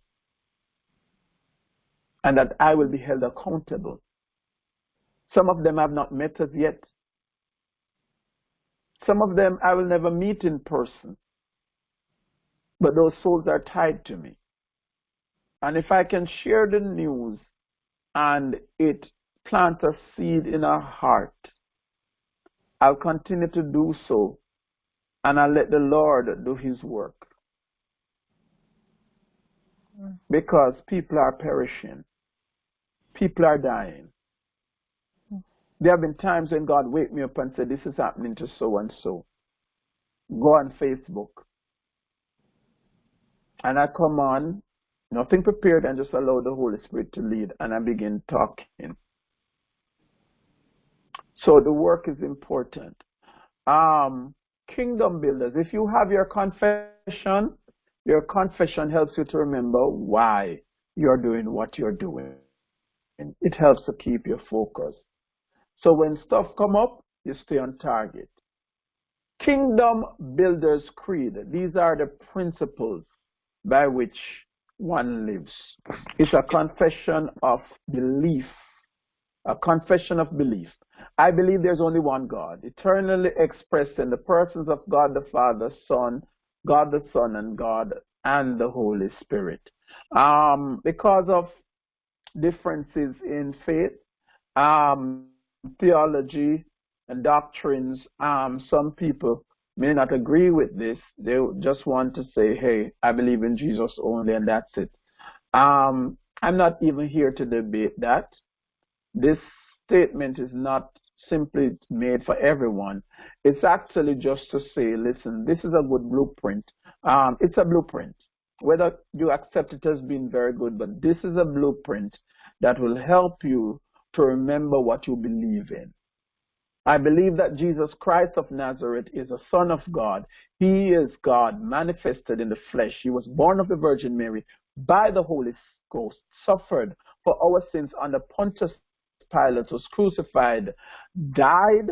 and that I will be held accountable. Some of them have not met us yet. Some of them I will never meet in person, but those souls are tied to me. And if I can share the news and it plants a seed in our heart, I'll continue to do so and I'll let the Lord do his work. Mm. Because people are perishing. People are dying. There have been times when God wake me up and said, this is happening to so and so. Go on Facebook. And I come on, nothing prepared, and just allow the Holy Spirit to lead, and I begin talking. So the work is important. Um, kingdom builders, if you have your confession, your confession helps you to remember why you're doing what you're doing. And it helps to keep your focus. So when stuff come up, you stay on target. Kingdom Builders Creed. These are the principles by which one lives. It's a confession of belief, a confession of belief. I believe there's only one God, eternally expressed in the persons of God the Father, Son, God the Son, and God and the Holy Spirit. Um, because of differences in faith, um, theology, and doctrines, um, some people may not agree with this. They just want to say, hey, I believe in Jesus only, and that's it. Um, I'm not even here to debate that. This statement is not simply made for everyone. It's actually just to say, listen, this is a good blueprint. Um, it's a blueprint. Whether you accept it as being very good, but this is a blueprint that will help you to remember what you believe in. I believe that Jesus Christ of Nazareth is the Son of God. He is God manifested in the flesh. He was born of the Virgin Mary by the Holy Ghost, suffered for our sins under Pontius Pilate, was crucified, died,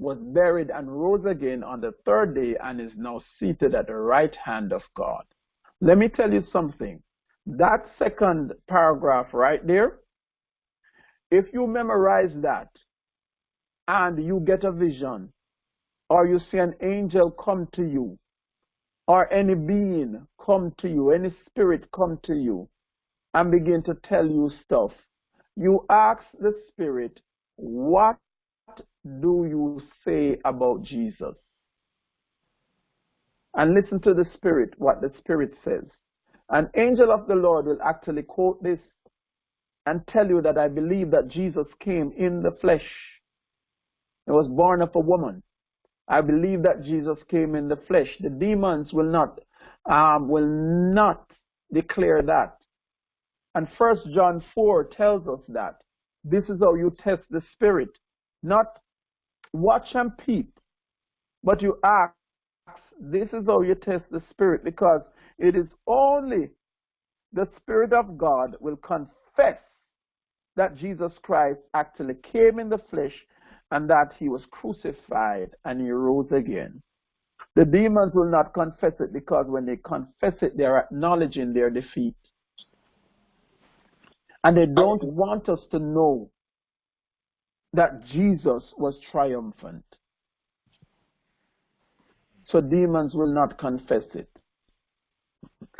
was buried, and rose again on the third day, and is now seated at the right hand of God. Let me tell you something. That second paragraph right there, if you memorize that, and you get a vision, or you see an angel come to you, or any being come to you, any spirit come to you, and begin to tell you stuff, you ask the spirit, what do you say about Jesus? And listen to the spirit, what the spirit says. An angel of the Lord will actually quote this and tell you that I believe that Jesus came in the flesh he was born of a woman. I believe that Jesus came in the flesh. The demons will not um, will not declare that. And First John 4 tells us that this is how you test the spirit. Not watch and peep, but you ask, this is how you test the spirit because it is only the Spirit of God will confess that Jesus Christ actually came in the flesh and that he was crucified and he rose again. The demons will not confess it because when they confess it, they're acknowledging their defeat. And they don't want us to know that Jesus was triumphant. So demons will not confess it.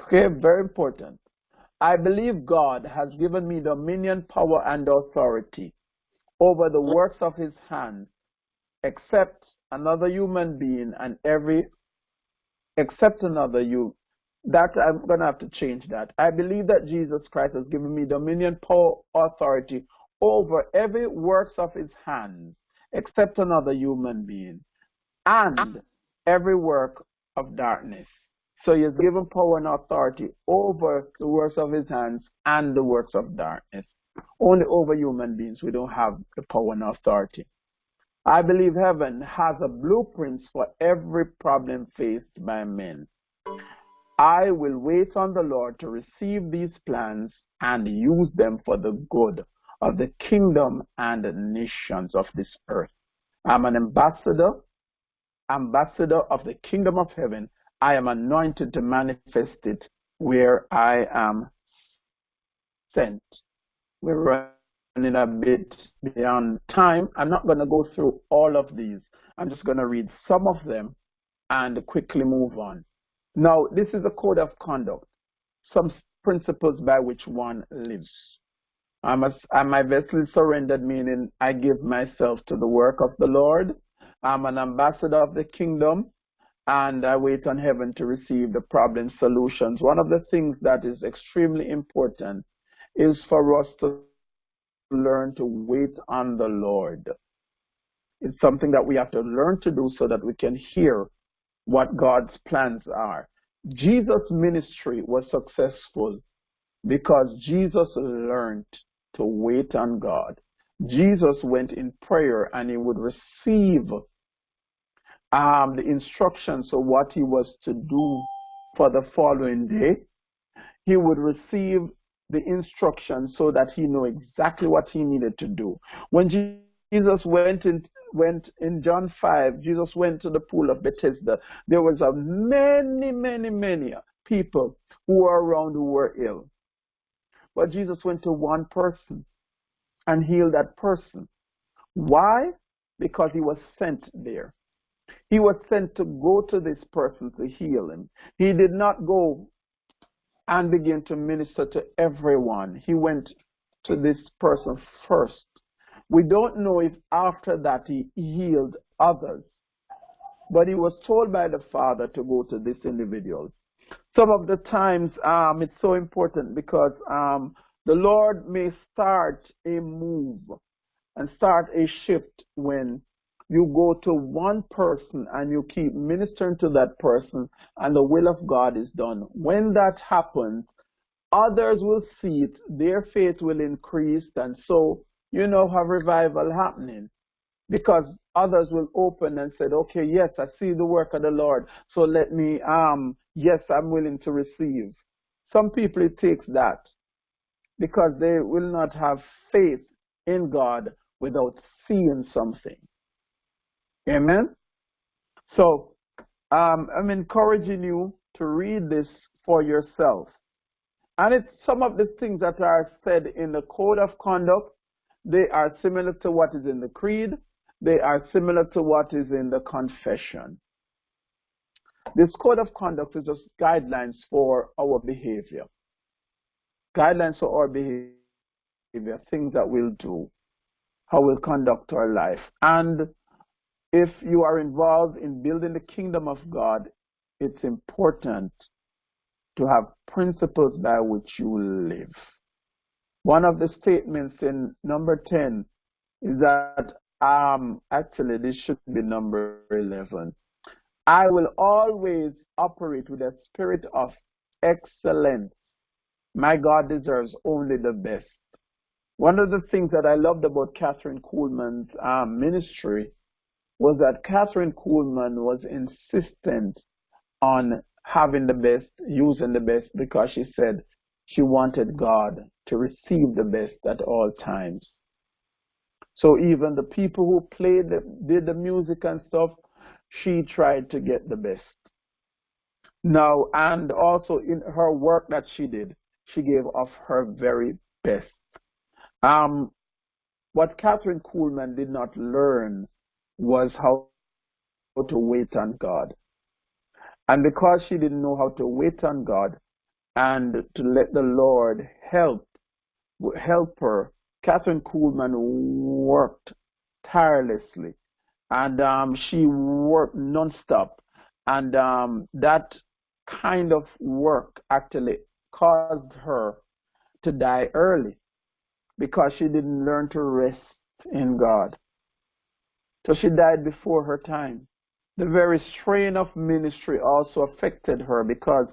Okay, very important. I believe God has given me dominion, power, and authority over the works of his hand, except another human being and every, except another you. That I'm going to have to change that. I believe that Jesus Christ has given me dominion, power, authority over every works of his hand, except another human being, and every work of darkness. So he has given power and authority over the works of his hands and the works of darkness. Only over human beings we don't have the power and authority. I believe heaven has a blueprint for every problem faced by men. I will wait on the Lord to receive these plans and use them for the good of the kingdom and the nations of this earth. I'm an ambassador, ambassador of the kingdom of heaven. I am anointed to manifest it where I am sent. We're running a bit beyond time. I'm not going to go through all of these. I'm just going to read some of them and quickly move on. Now, this is a code of conduct, some principles by which one lives. I'm, a, I'm my vessel surrendered, meaning I give myself to the work of the Lord. I'm an ambassador of the kingdom, and I wait on heaven to receive the problem solutions. One of the things that is extremely important is for us to learn to wait on the Lord. It's something that we have to learn to do so that we can hear what God's plans are. Jesus' ministry was successful because Jesus learned to wait on God. Jesus went in prayer and he would receive um, the instructions of what he was to do for the following day. He would receive the instructions so that he knew exactly what he needed to do. When Jesus went in, went in John 5, Jesus went to the pool of Bethesda. There was a many, many, many people who were around who were ill. But Jesus went to one person and heal that person. Why? Because he was sent there. He was sent to go to this person to heal him. He did not go and begin to minister to everyone. He went to this person first. We don't know if after that he healed others, but he was told by the Father to go to this individual. Some of the times um, it's so important because um, the Lord may start a move and start a shift when you go to one person and you keep ministering to that person and the will of God is done. When that happens, others will see it, their faith will increase, and so you know have revival happening. Because others will open and said, Okay, yes, I see the work of the Lord, so let me um yes, I'm willing to receive. Some people it takes that because they will not have faith in God without seeing something. Amen. So um, I'm encouraging you to read this for yourself. And it's some of the things that are said in the code of conduct. They are similar to what is in the creed. They are similar to what is in the confession. This code of conduct is just guidelines for our behavior. Guidelines for our behavior, things that we'll do, how we'll conduct our life. And if you are involved in building the kingdom of God, it's important to have principles by which you live. One of the statements in number 10 is that, um, actually, this should be number 11. I will always operate with a spirit of excellence. My God deserves only the best. One of the things that I loved about Kathryn Kuhlman's um, ministry was that Kathryn Kuhlman was insistent on having the best, using the best, because she said she wanted God to receive the best at all times. So even the people who played, the, did the music and stuff, she tried to get the best. Now, and also in her work that she did, she gave of her very best. Um, what Kathryn Kuhlman did not learn was how to wait on God. And because she didn't know how to wait on God and to let the Lord help help her, Kathryn Kuhlman worked tirelessly, and um, she worked nonstop, and um, that kind of work actually caused her to die early because she didn't learn to rest in God. So she died before her time. The very strain of ministry also affected her because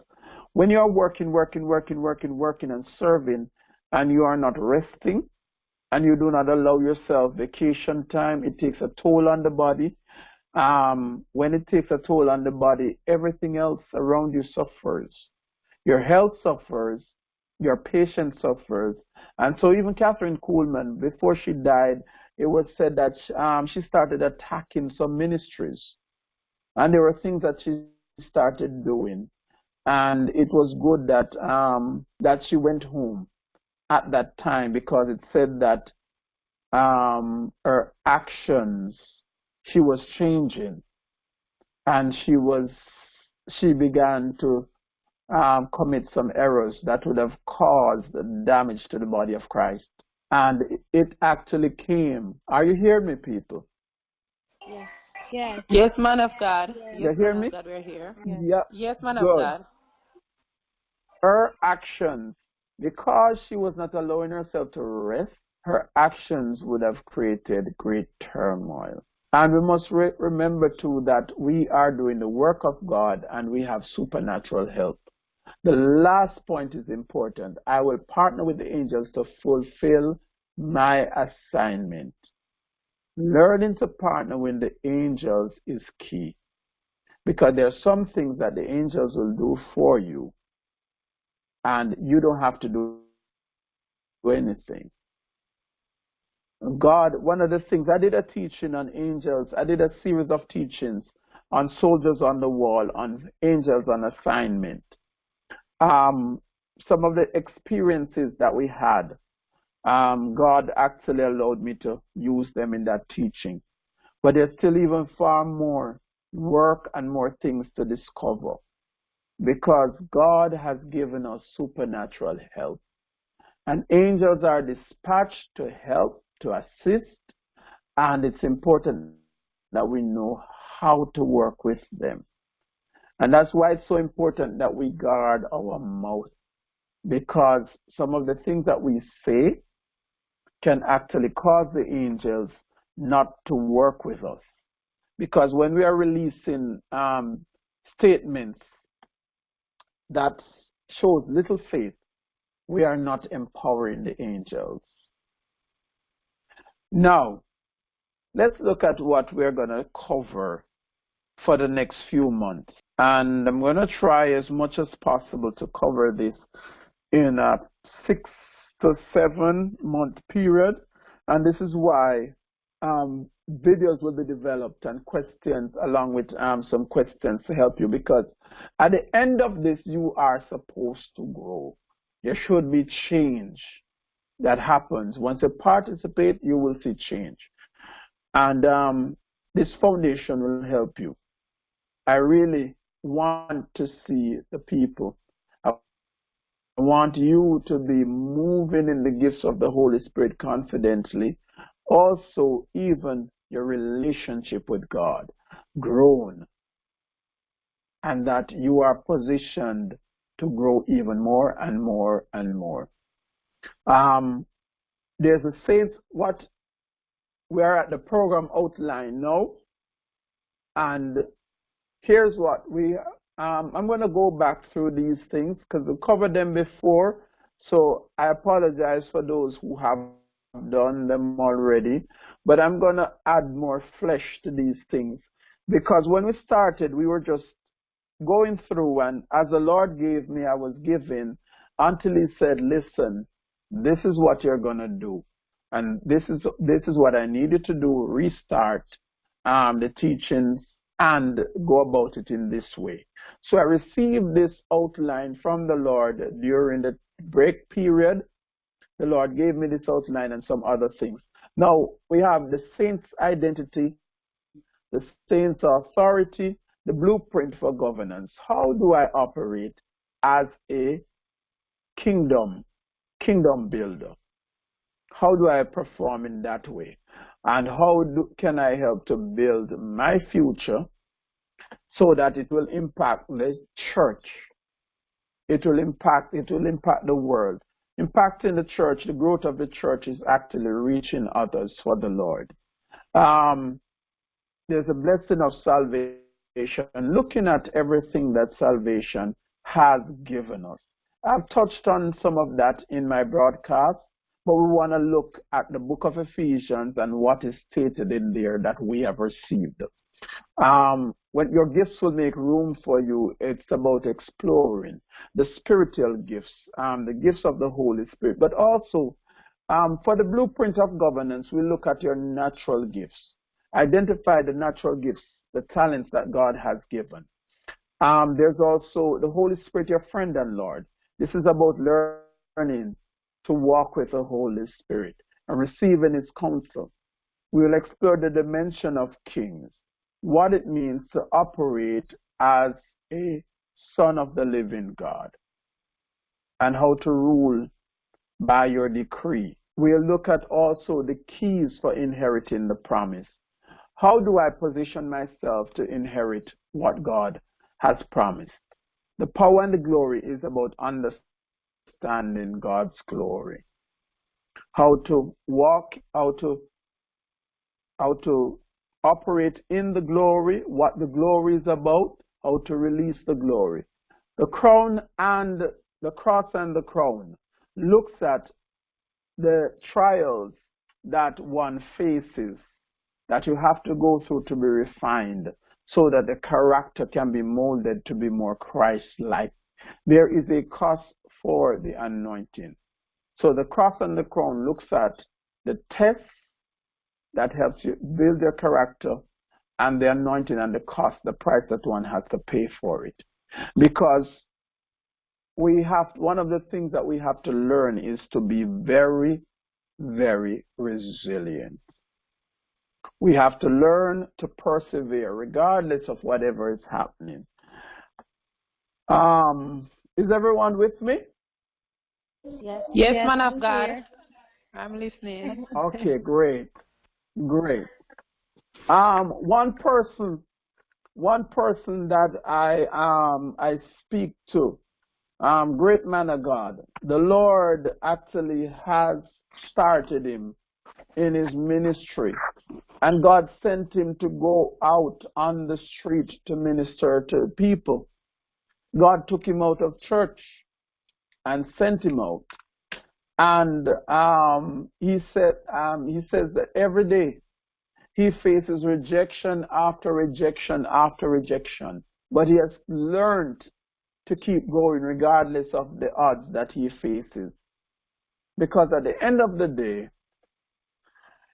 when you are working, working, working, working, working, and serving, and you are not resting, and you do not allow yourself vacation time, it takes a toll on the body. Um, when it takes a toll on the body, everything else around you suffers. Your health suffers, your patient suffers. And so even Kathryn Kuhlman, before she died, it was said that um, she started attacking some ministries. And there were things that she started doing. And it was good that um, that she went home at that time because it said that um, her actions, she was changing. And she was, she began to um, commit some errors that would have caused damage to the body of Christ. And it actually came. Are you hearing me, people? Yes. Yes. Yes, man of God. Yes, you hear me? God, we're here. Yes. Yeah. Yes, man Good. of God. Her actions, because she was not allowing herself to rest, her actions would have created great turmoil. And we must re remember too that we are doing the work of God and we have supernatural help. The last point is important. I will partner with the angels to fulfill my assignment. Learning to partner with the angels is key because there are some things that the angels will do for you and you don't have to do anything. God, one of the things, I did a teaching on angels. I did a series of teachings on soldiers on the wall, on angels on assignment. Um, some of the experiences that we had, um, God actually allowed me to use them in that teaching. But there's still even far more work and more things to discover because God has given us supernatural help. And angels are dispatched to help, to assist, and it's important that we know how to work with them. And that's why it's so important that we guard our mouth because some of the things that we say can actually cause the angels not to work with us. Because when we are releasing um, statements that shows little faith, we are not empowering the angels. Now, let's look at what we're going to cover for the next few months. And I'm going to try as much as possible to cover this in a six to seven month period. And this is why um, videos will be developed and questions along with um, some questions to help you because at the end of this, you are supposed to grow. There should be change that happens. Once you participate, you will see change. And um, this foundation will help you. I really want to see the people. I want you to be moving in the gifts of the Holy Spirit confidently. Also, even your relationship with God grown. And that you are positioned to grow even more and more and more. Um, there's a sense what we are at the program outline now, and here's what we. Um, I'm going to go back through these things because we covered them before, so I apologize for those who have done them already, but I'm going to add more flesh to these things because when we started, we were just going through, and as the Lord gave me, I was given until He said, "Listen, this is what you're going to do." and this is this is what I needed to do: restart um, the teachings and go about it in this way. So I received this outline from the Lord during the break period. The Lord gave me this outline and some other things. Now we have the saint's identity, the saint's authority, the blueprint for governance. How do I operate as a kingdom, kingdom builder? How do I perform in that way? And how do, can I help to build my future so that it will impact the church? It will impact, it will impact the world. Impacting the church, the growth of the church is actually reaching others for the Lord. Um, there's a blessing of salvation and looking at everything that salvation has given us. I've touched on some of that in my broadcast. But we want to look at the book of Ephesians and what is stated in there that we have received. Um, when your gifts will make room for you, it's about exploring the spiritual gifts, um, the gifts of the Holy Spirit. But also, um, for the blueprint of governance, we look at your natural gifts. Identify the natural gifts, the talents that God has given. Um, there's also the Holy Spirit, your friend and Lord. This is about learning to walk with the Holy Spirit and receiving His counsel. We will explore the dimension of kings, what it means to operate as a son of the living God, and how to rule by your decree. We'll look at also the keys for inheriting the promise. How do I position myself to inherit what God has promised? The power and the glory is about understanding in God's glory. How to walk, how to how to operate in the glory, what the glory is about, how to release the glory. The crown and the cross and the crown looks at the trials that one faces that you have to go through to be refined so that the character can be molded to be more Christ-like. There is a cost for the anointing. So the cross and the crown looks at the test that helps you build your character and the anointing and the cost, the price that one has to pay for it. Because we have one of the things that we have to learn is to be very, very resilient. We have to learn to persevere regardless of whatever is happening. Um, is everyone with me? Yes, Yes, yes, man of God. here. I'm listening. Okay, great, great. Um, one person, one person that I um I speak to, um, great man of God. The Lord actually has started him in his ministry, and God sent him to go out on the street to minister to people. God took him out of church and sent him out. And um, he said, um, he says that every day he faces rejection after rejection after rejection, but he has learned to keep going regardless of the odds that he faces. Because at the end of the day,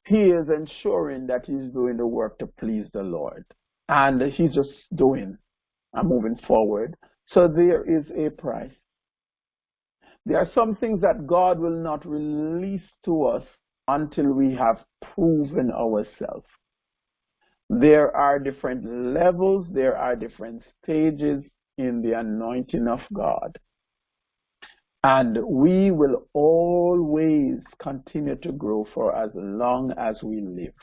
he is ensuring that he's doing the work to please the Lord. And he's just doing and moving forward. So there is a price. There are some things that God will not release to us until we have proven ourselves. There are different levels, there are different stages in the anointing of God. And we will always continue to grow for as long as we live.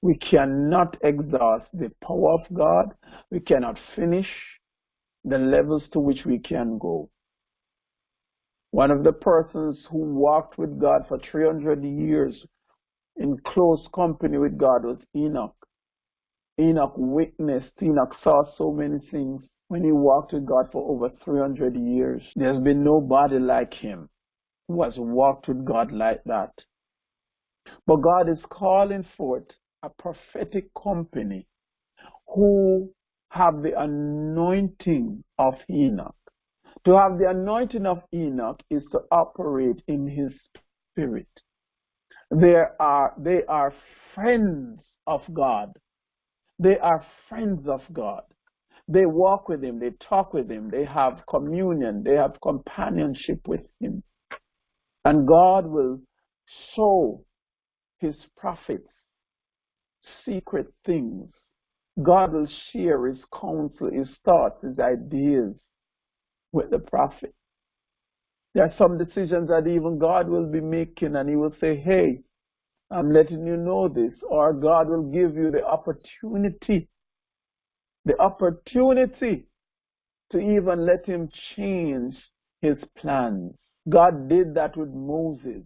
We cannot exhaust the power of God. We cannot finish the levels to which we can go. One of the persons who walked with God for 300 years in close company with God was Enoch. Enoch witnessed, Enoch saw so many things when he walked with God for over 300 years. There's been nobody like him who has walked with God like that. But God is calling forth a prophetic company who have the anointing of Enoch. To have the anointing of Enoch is to operate in his spirit. There are, they are friends of God. They are friends of God. They walk with him, they talk with him, they have communion, they have companionship with him. And God will show his prophets secret things. God will share his counsel, his thoughts, his ideas with the prophet. There are some decisions that even God will be making and he will say, hey, I'm letting you know this. Or God will give you the opportunity, the opportunity to even let him change his plans. God did that with Moses.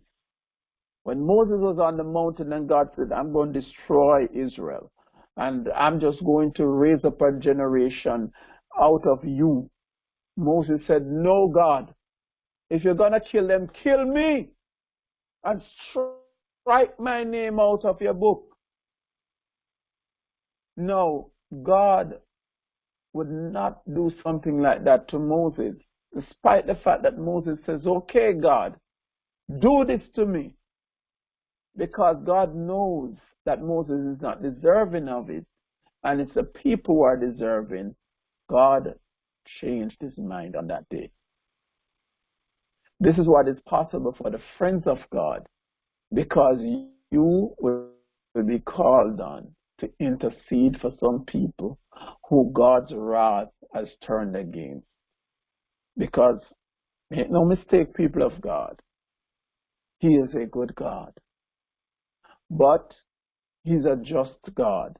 When Moses was on the mountain and God said, I'm going to destroy Israel and I'm just going to raise up a generation out of you. Moses said, No, God, if you're going to kill them, kill me and strike my name out of your book. No, God would not do something like that to Moses, despite the fact that Moses says, Okay, God, do this to me. Because God knows that Moses is not deserving of it, and it's the people who are deserving. God changed his mind on that day. This is what is possible for the friends of God because you will be called on to intercede for some people who God's wrath has turned against. Because make no mistake, people of God, He is a good God. But He's a just God.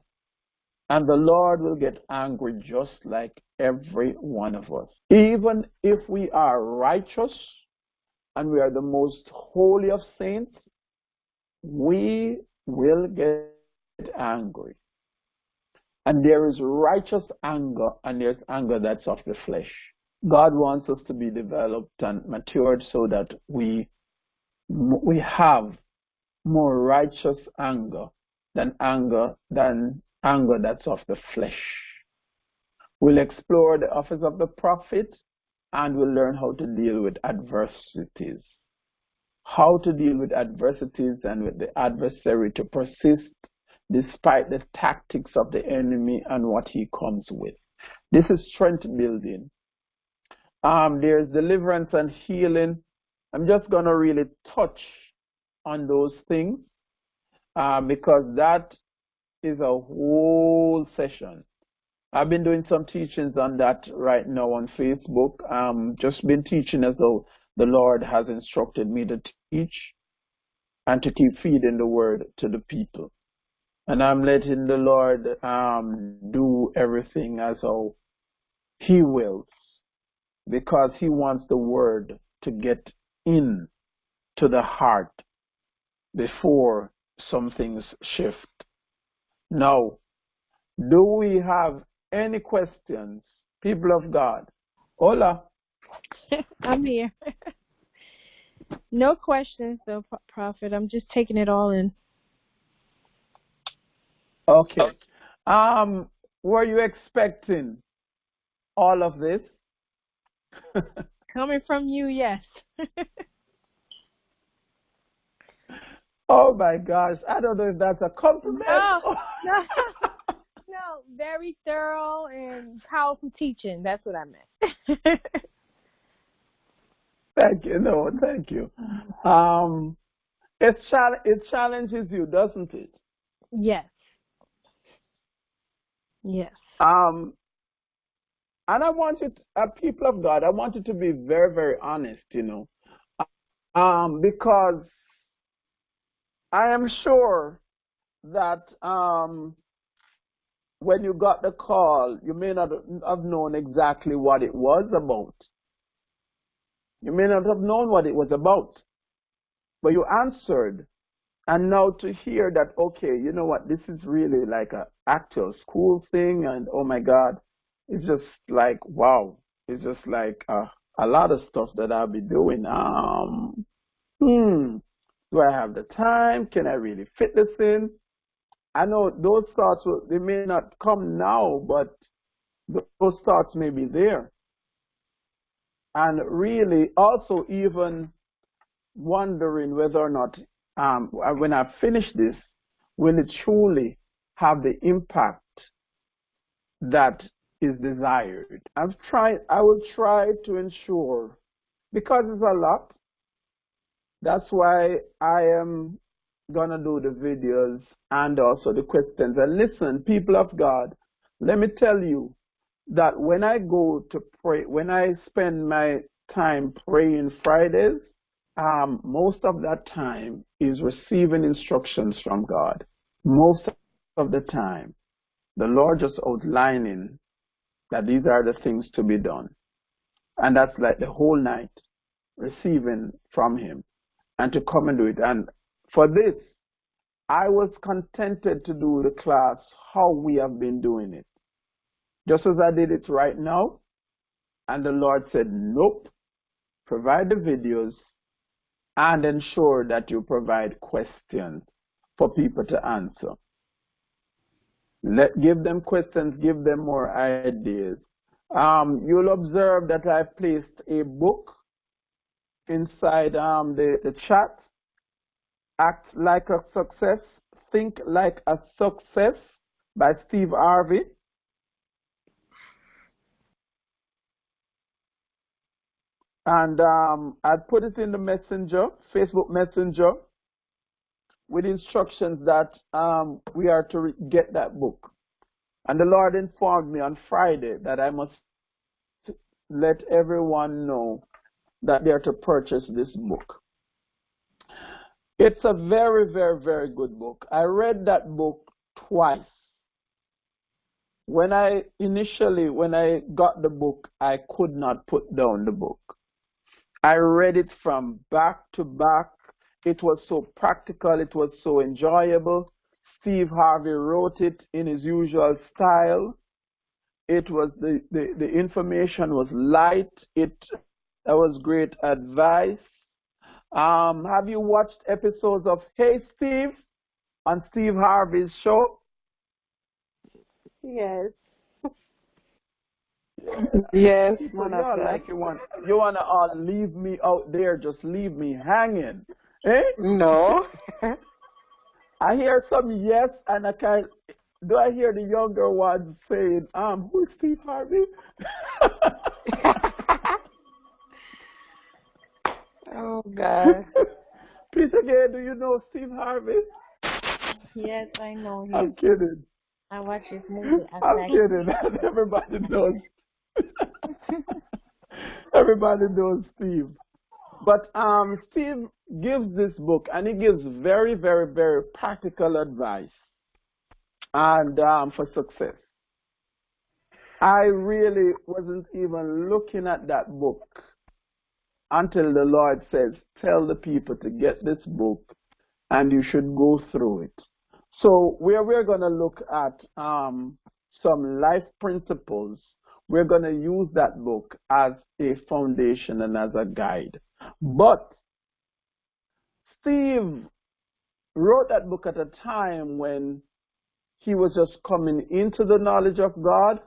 And the Lord will get angry just like every one of us. Even if we are righteous and we are the most holy of saints, we will get angry. And there is righteous anger and there's anger that's of the flesh. God wants us to be developed and matured so that we we have more righteous anger than anger than anger that's of the flesh. We'll explore the office of the prophet and we'll learn how to deal with adversities. How to deal with adversities and with the adversary to persist despite the tactics of the enemy and what he comes with. This is strength building. Um, there's deliverance and healing. I'm just going to really touch on those things uh, because that is a whole session. I've been doing some teachings on that right now on Facebook. Um, just been teaching as though the Lord has instructed me to teach and to keep feeding the word to the people. And I'm letting the Lord um, do everything as how He wills because He wants the word to get in to the heart before some things shift. Now, do we have any questions, people of God? Hola. I'm here. no questions, though, Prophet. I'm just taking it all in. Okay. Um, were you expecting all of this? Coming from you, yes. Oh my gosh, I don't know if that's a compliment. No, no, no, very thorough and powerful teaching. That's what I meant. thank you. No, thank you. Um, it, it challenges you, doesn't it? Yes. Yes. Um, and I want you, to, uh, people of God, I want you to be very, very honest, you know, um, because I am sure that um, when you got the call, you may not have known exactly what it was about. You may not have known what it was about, but you answered. And now to hear that, okay, you know what, this is really like an actual school thing, and oh my God, it's just like wow, it's just like uh, a lot of stuff that I'll be doing. Um, hmm, do I have the time? Can I really fit this in? I know those thoughts will, they may not come now, but those thoughts may be there. And really, also even wondering whether or not um, when I finish this, will it truly have the impact that is desired. I've tried, I will try to ensure, because it's a lot, that's why I am going to do the videos and also the questions. And listen, people of God, let me tell you that when I go to pray, when I spend my time praying Fridays, um, most of that time is receiving instructions from God. Most of the time, the Lord just outlining that these are the things to be done. And that's like the whole night receiving from Him and to come and do it. And for this, I was contented to do the class how we have been doing it. Just as I did it right now. And the Lord said, nope, provide the videos and ensure that you provide questions for people to answer. Let give them questions, give them more ideas. Um, you'll observe that I placed a book inside um, the, the chat. Act like a success, think like a success by Steve Harvey. And um, I put it in the messenger, Facebook messenger with instructions that um, we are to get that book. And the Lord informed me on Friday that I must let everyone know that they are to purchase this book. It's a very, very, very good book. I read that book twice. When I initially, when I got the book, I could not put down the book. I read it from back to back it was so practical. It was so enjoyable. Steve Harvey wrote it in his usual style. It was the, the, the information was light. It that was great advice. Um, have you watched episodes of Hey Steve on Steve Harvey's show? Yes. yes, man, like you want you wanna all leave me out there, just leave me hanging. Eh? No. I hear some yes, and I can. Do I hear the younger ones saying, "Um, who's Steve Harvey?" God. Peter Gay, do you know Steve Harvey? Yes, I know him. I'm kidding. I watch his movie. I'm like kidding. Everybody knows. Everybody knows Steve. But um, Steve gives this book, and he gives very, very, very practical advice and um, for success. I really wasn't even looking at that book until the Lord says, tell the people to get this book and you should go through it. So where we're going to look at um, some life principles, we're going to use that book as a foundation and as a guide. But Steve wrote that book at a time when he was just coming into the knowledge of God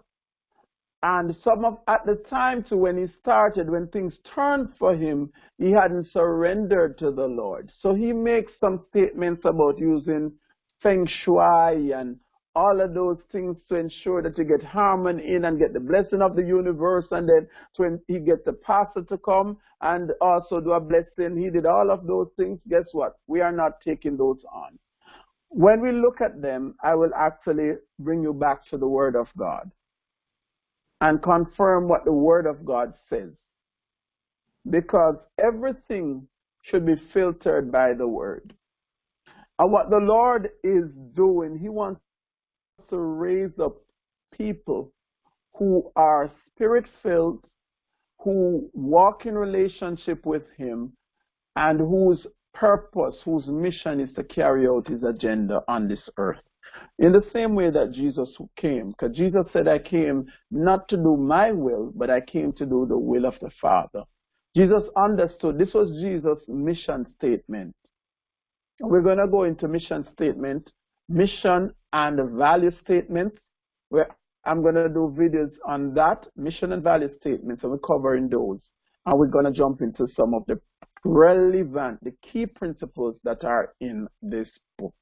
and some of at the time to when he started, when things turned for him, he hadn't surrendered to the Lord. So he makes some statements about using feng shui and all of those things to ensure that you get harmony in and get the blessing of the universe. And then when he gets the pastor to come and also do a blessing, he did all of those things. Guess what? We are not taking those on. When we look at them, I will actually bring you back to the Word of God and confirm what the Word of God says. Because everything should be filtered by the Word. And what the Lord is doing, He wants to raise up people who are spirit filled, who walk in relationship with Him, and whose purpose, whose mission is to carry out His agenda on this earth. In the same way that Jesus came, because Jesus said, I came not to do my will, but I came to do the will of the Father. Jesus understood this was Jesus' mission statement. We're going to go into mission statement, mission and value statements. Where I'm going to do videos on that, mission and value statements, and we're covering those. And we're going to jump into some of the relevant, the key principles that are in this book.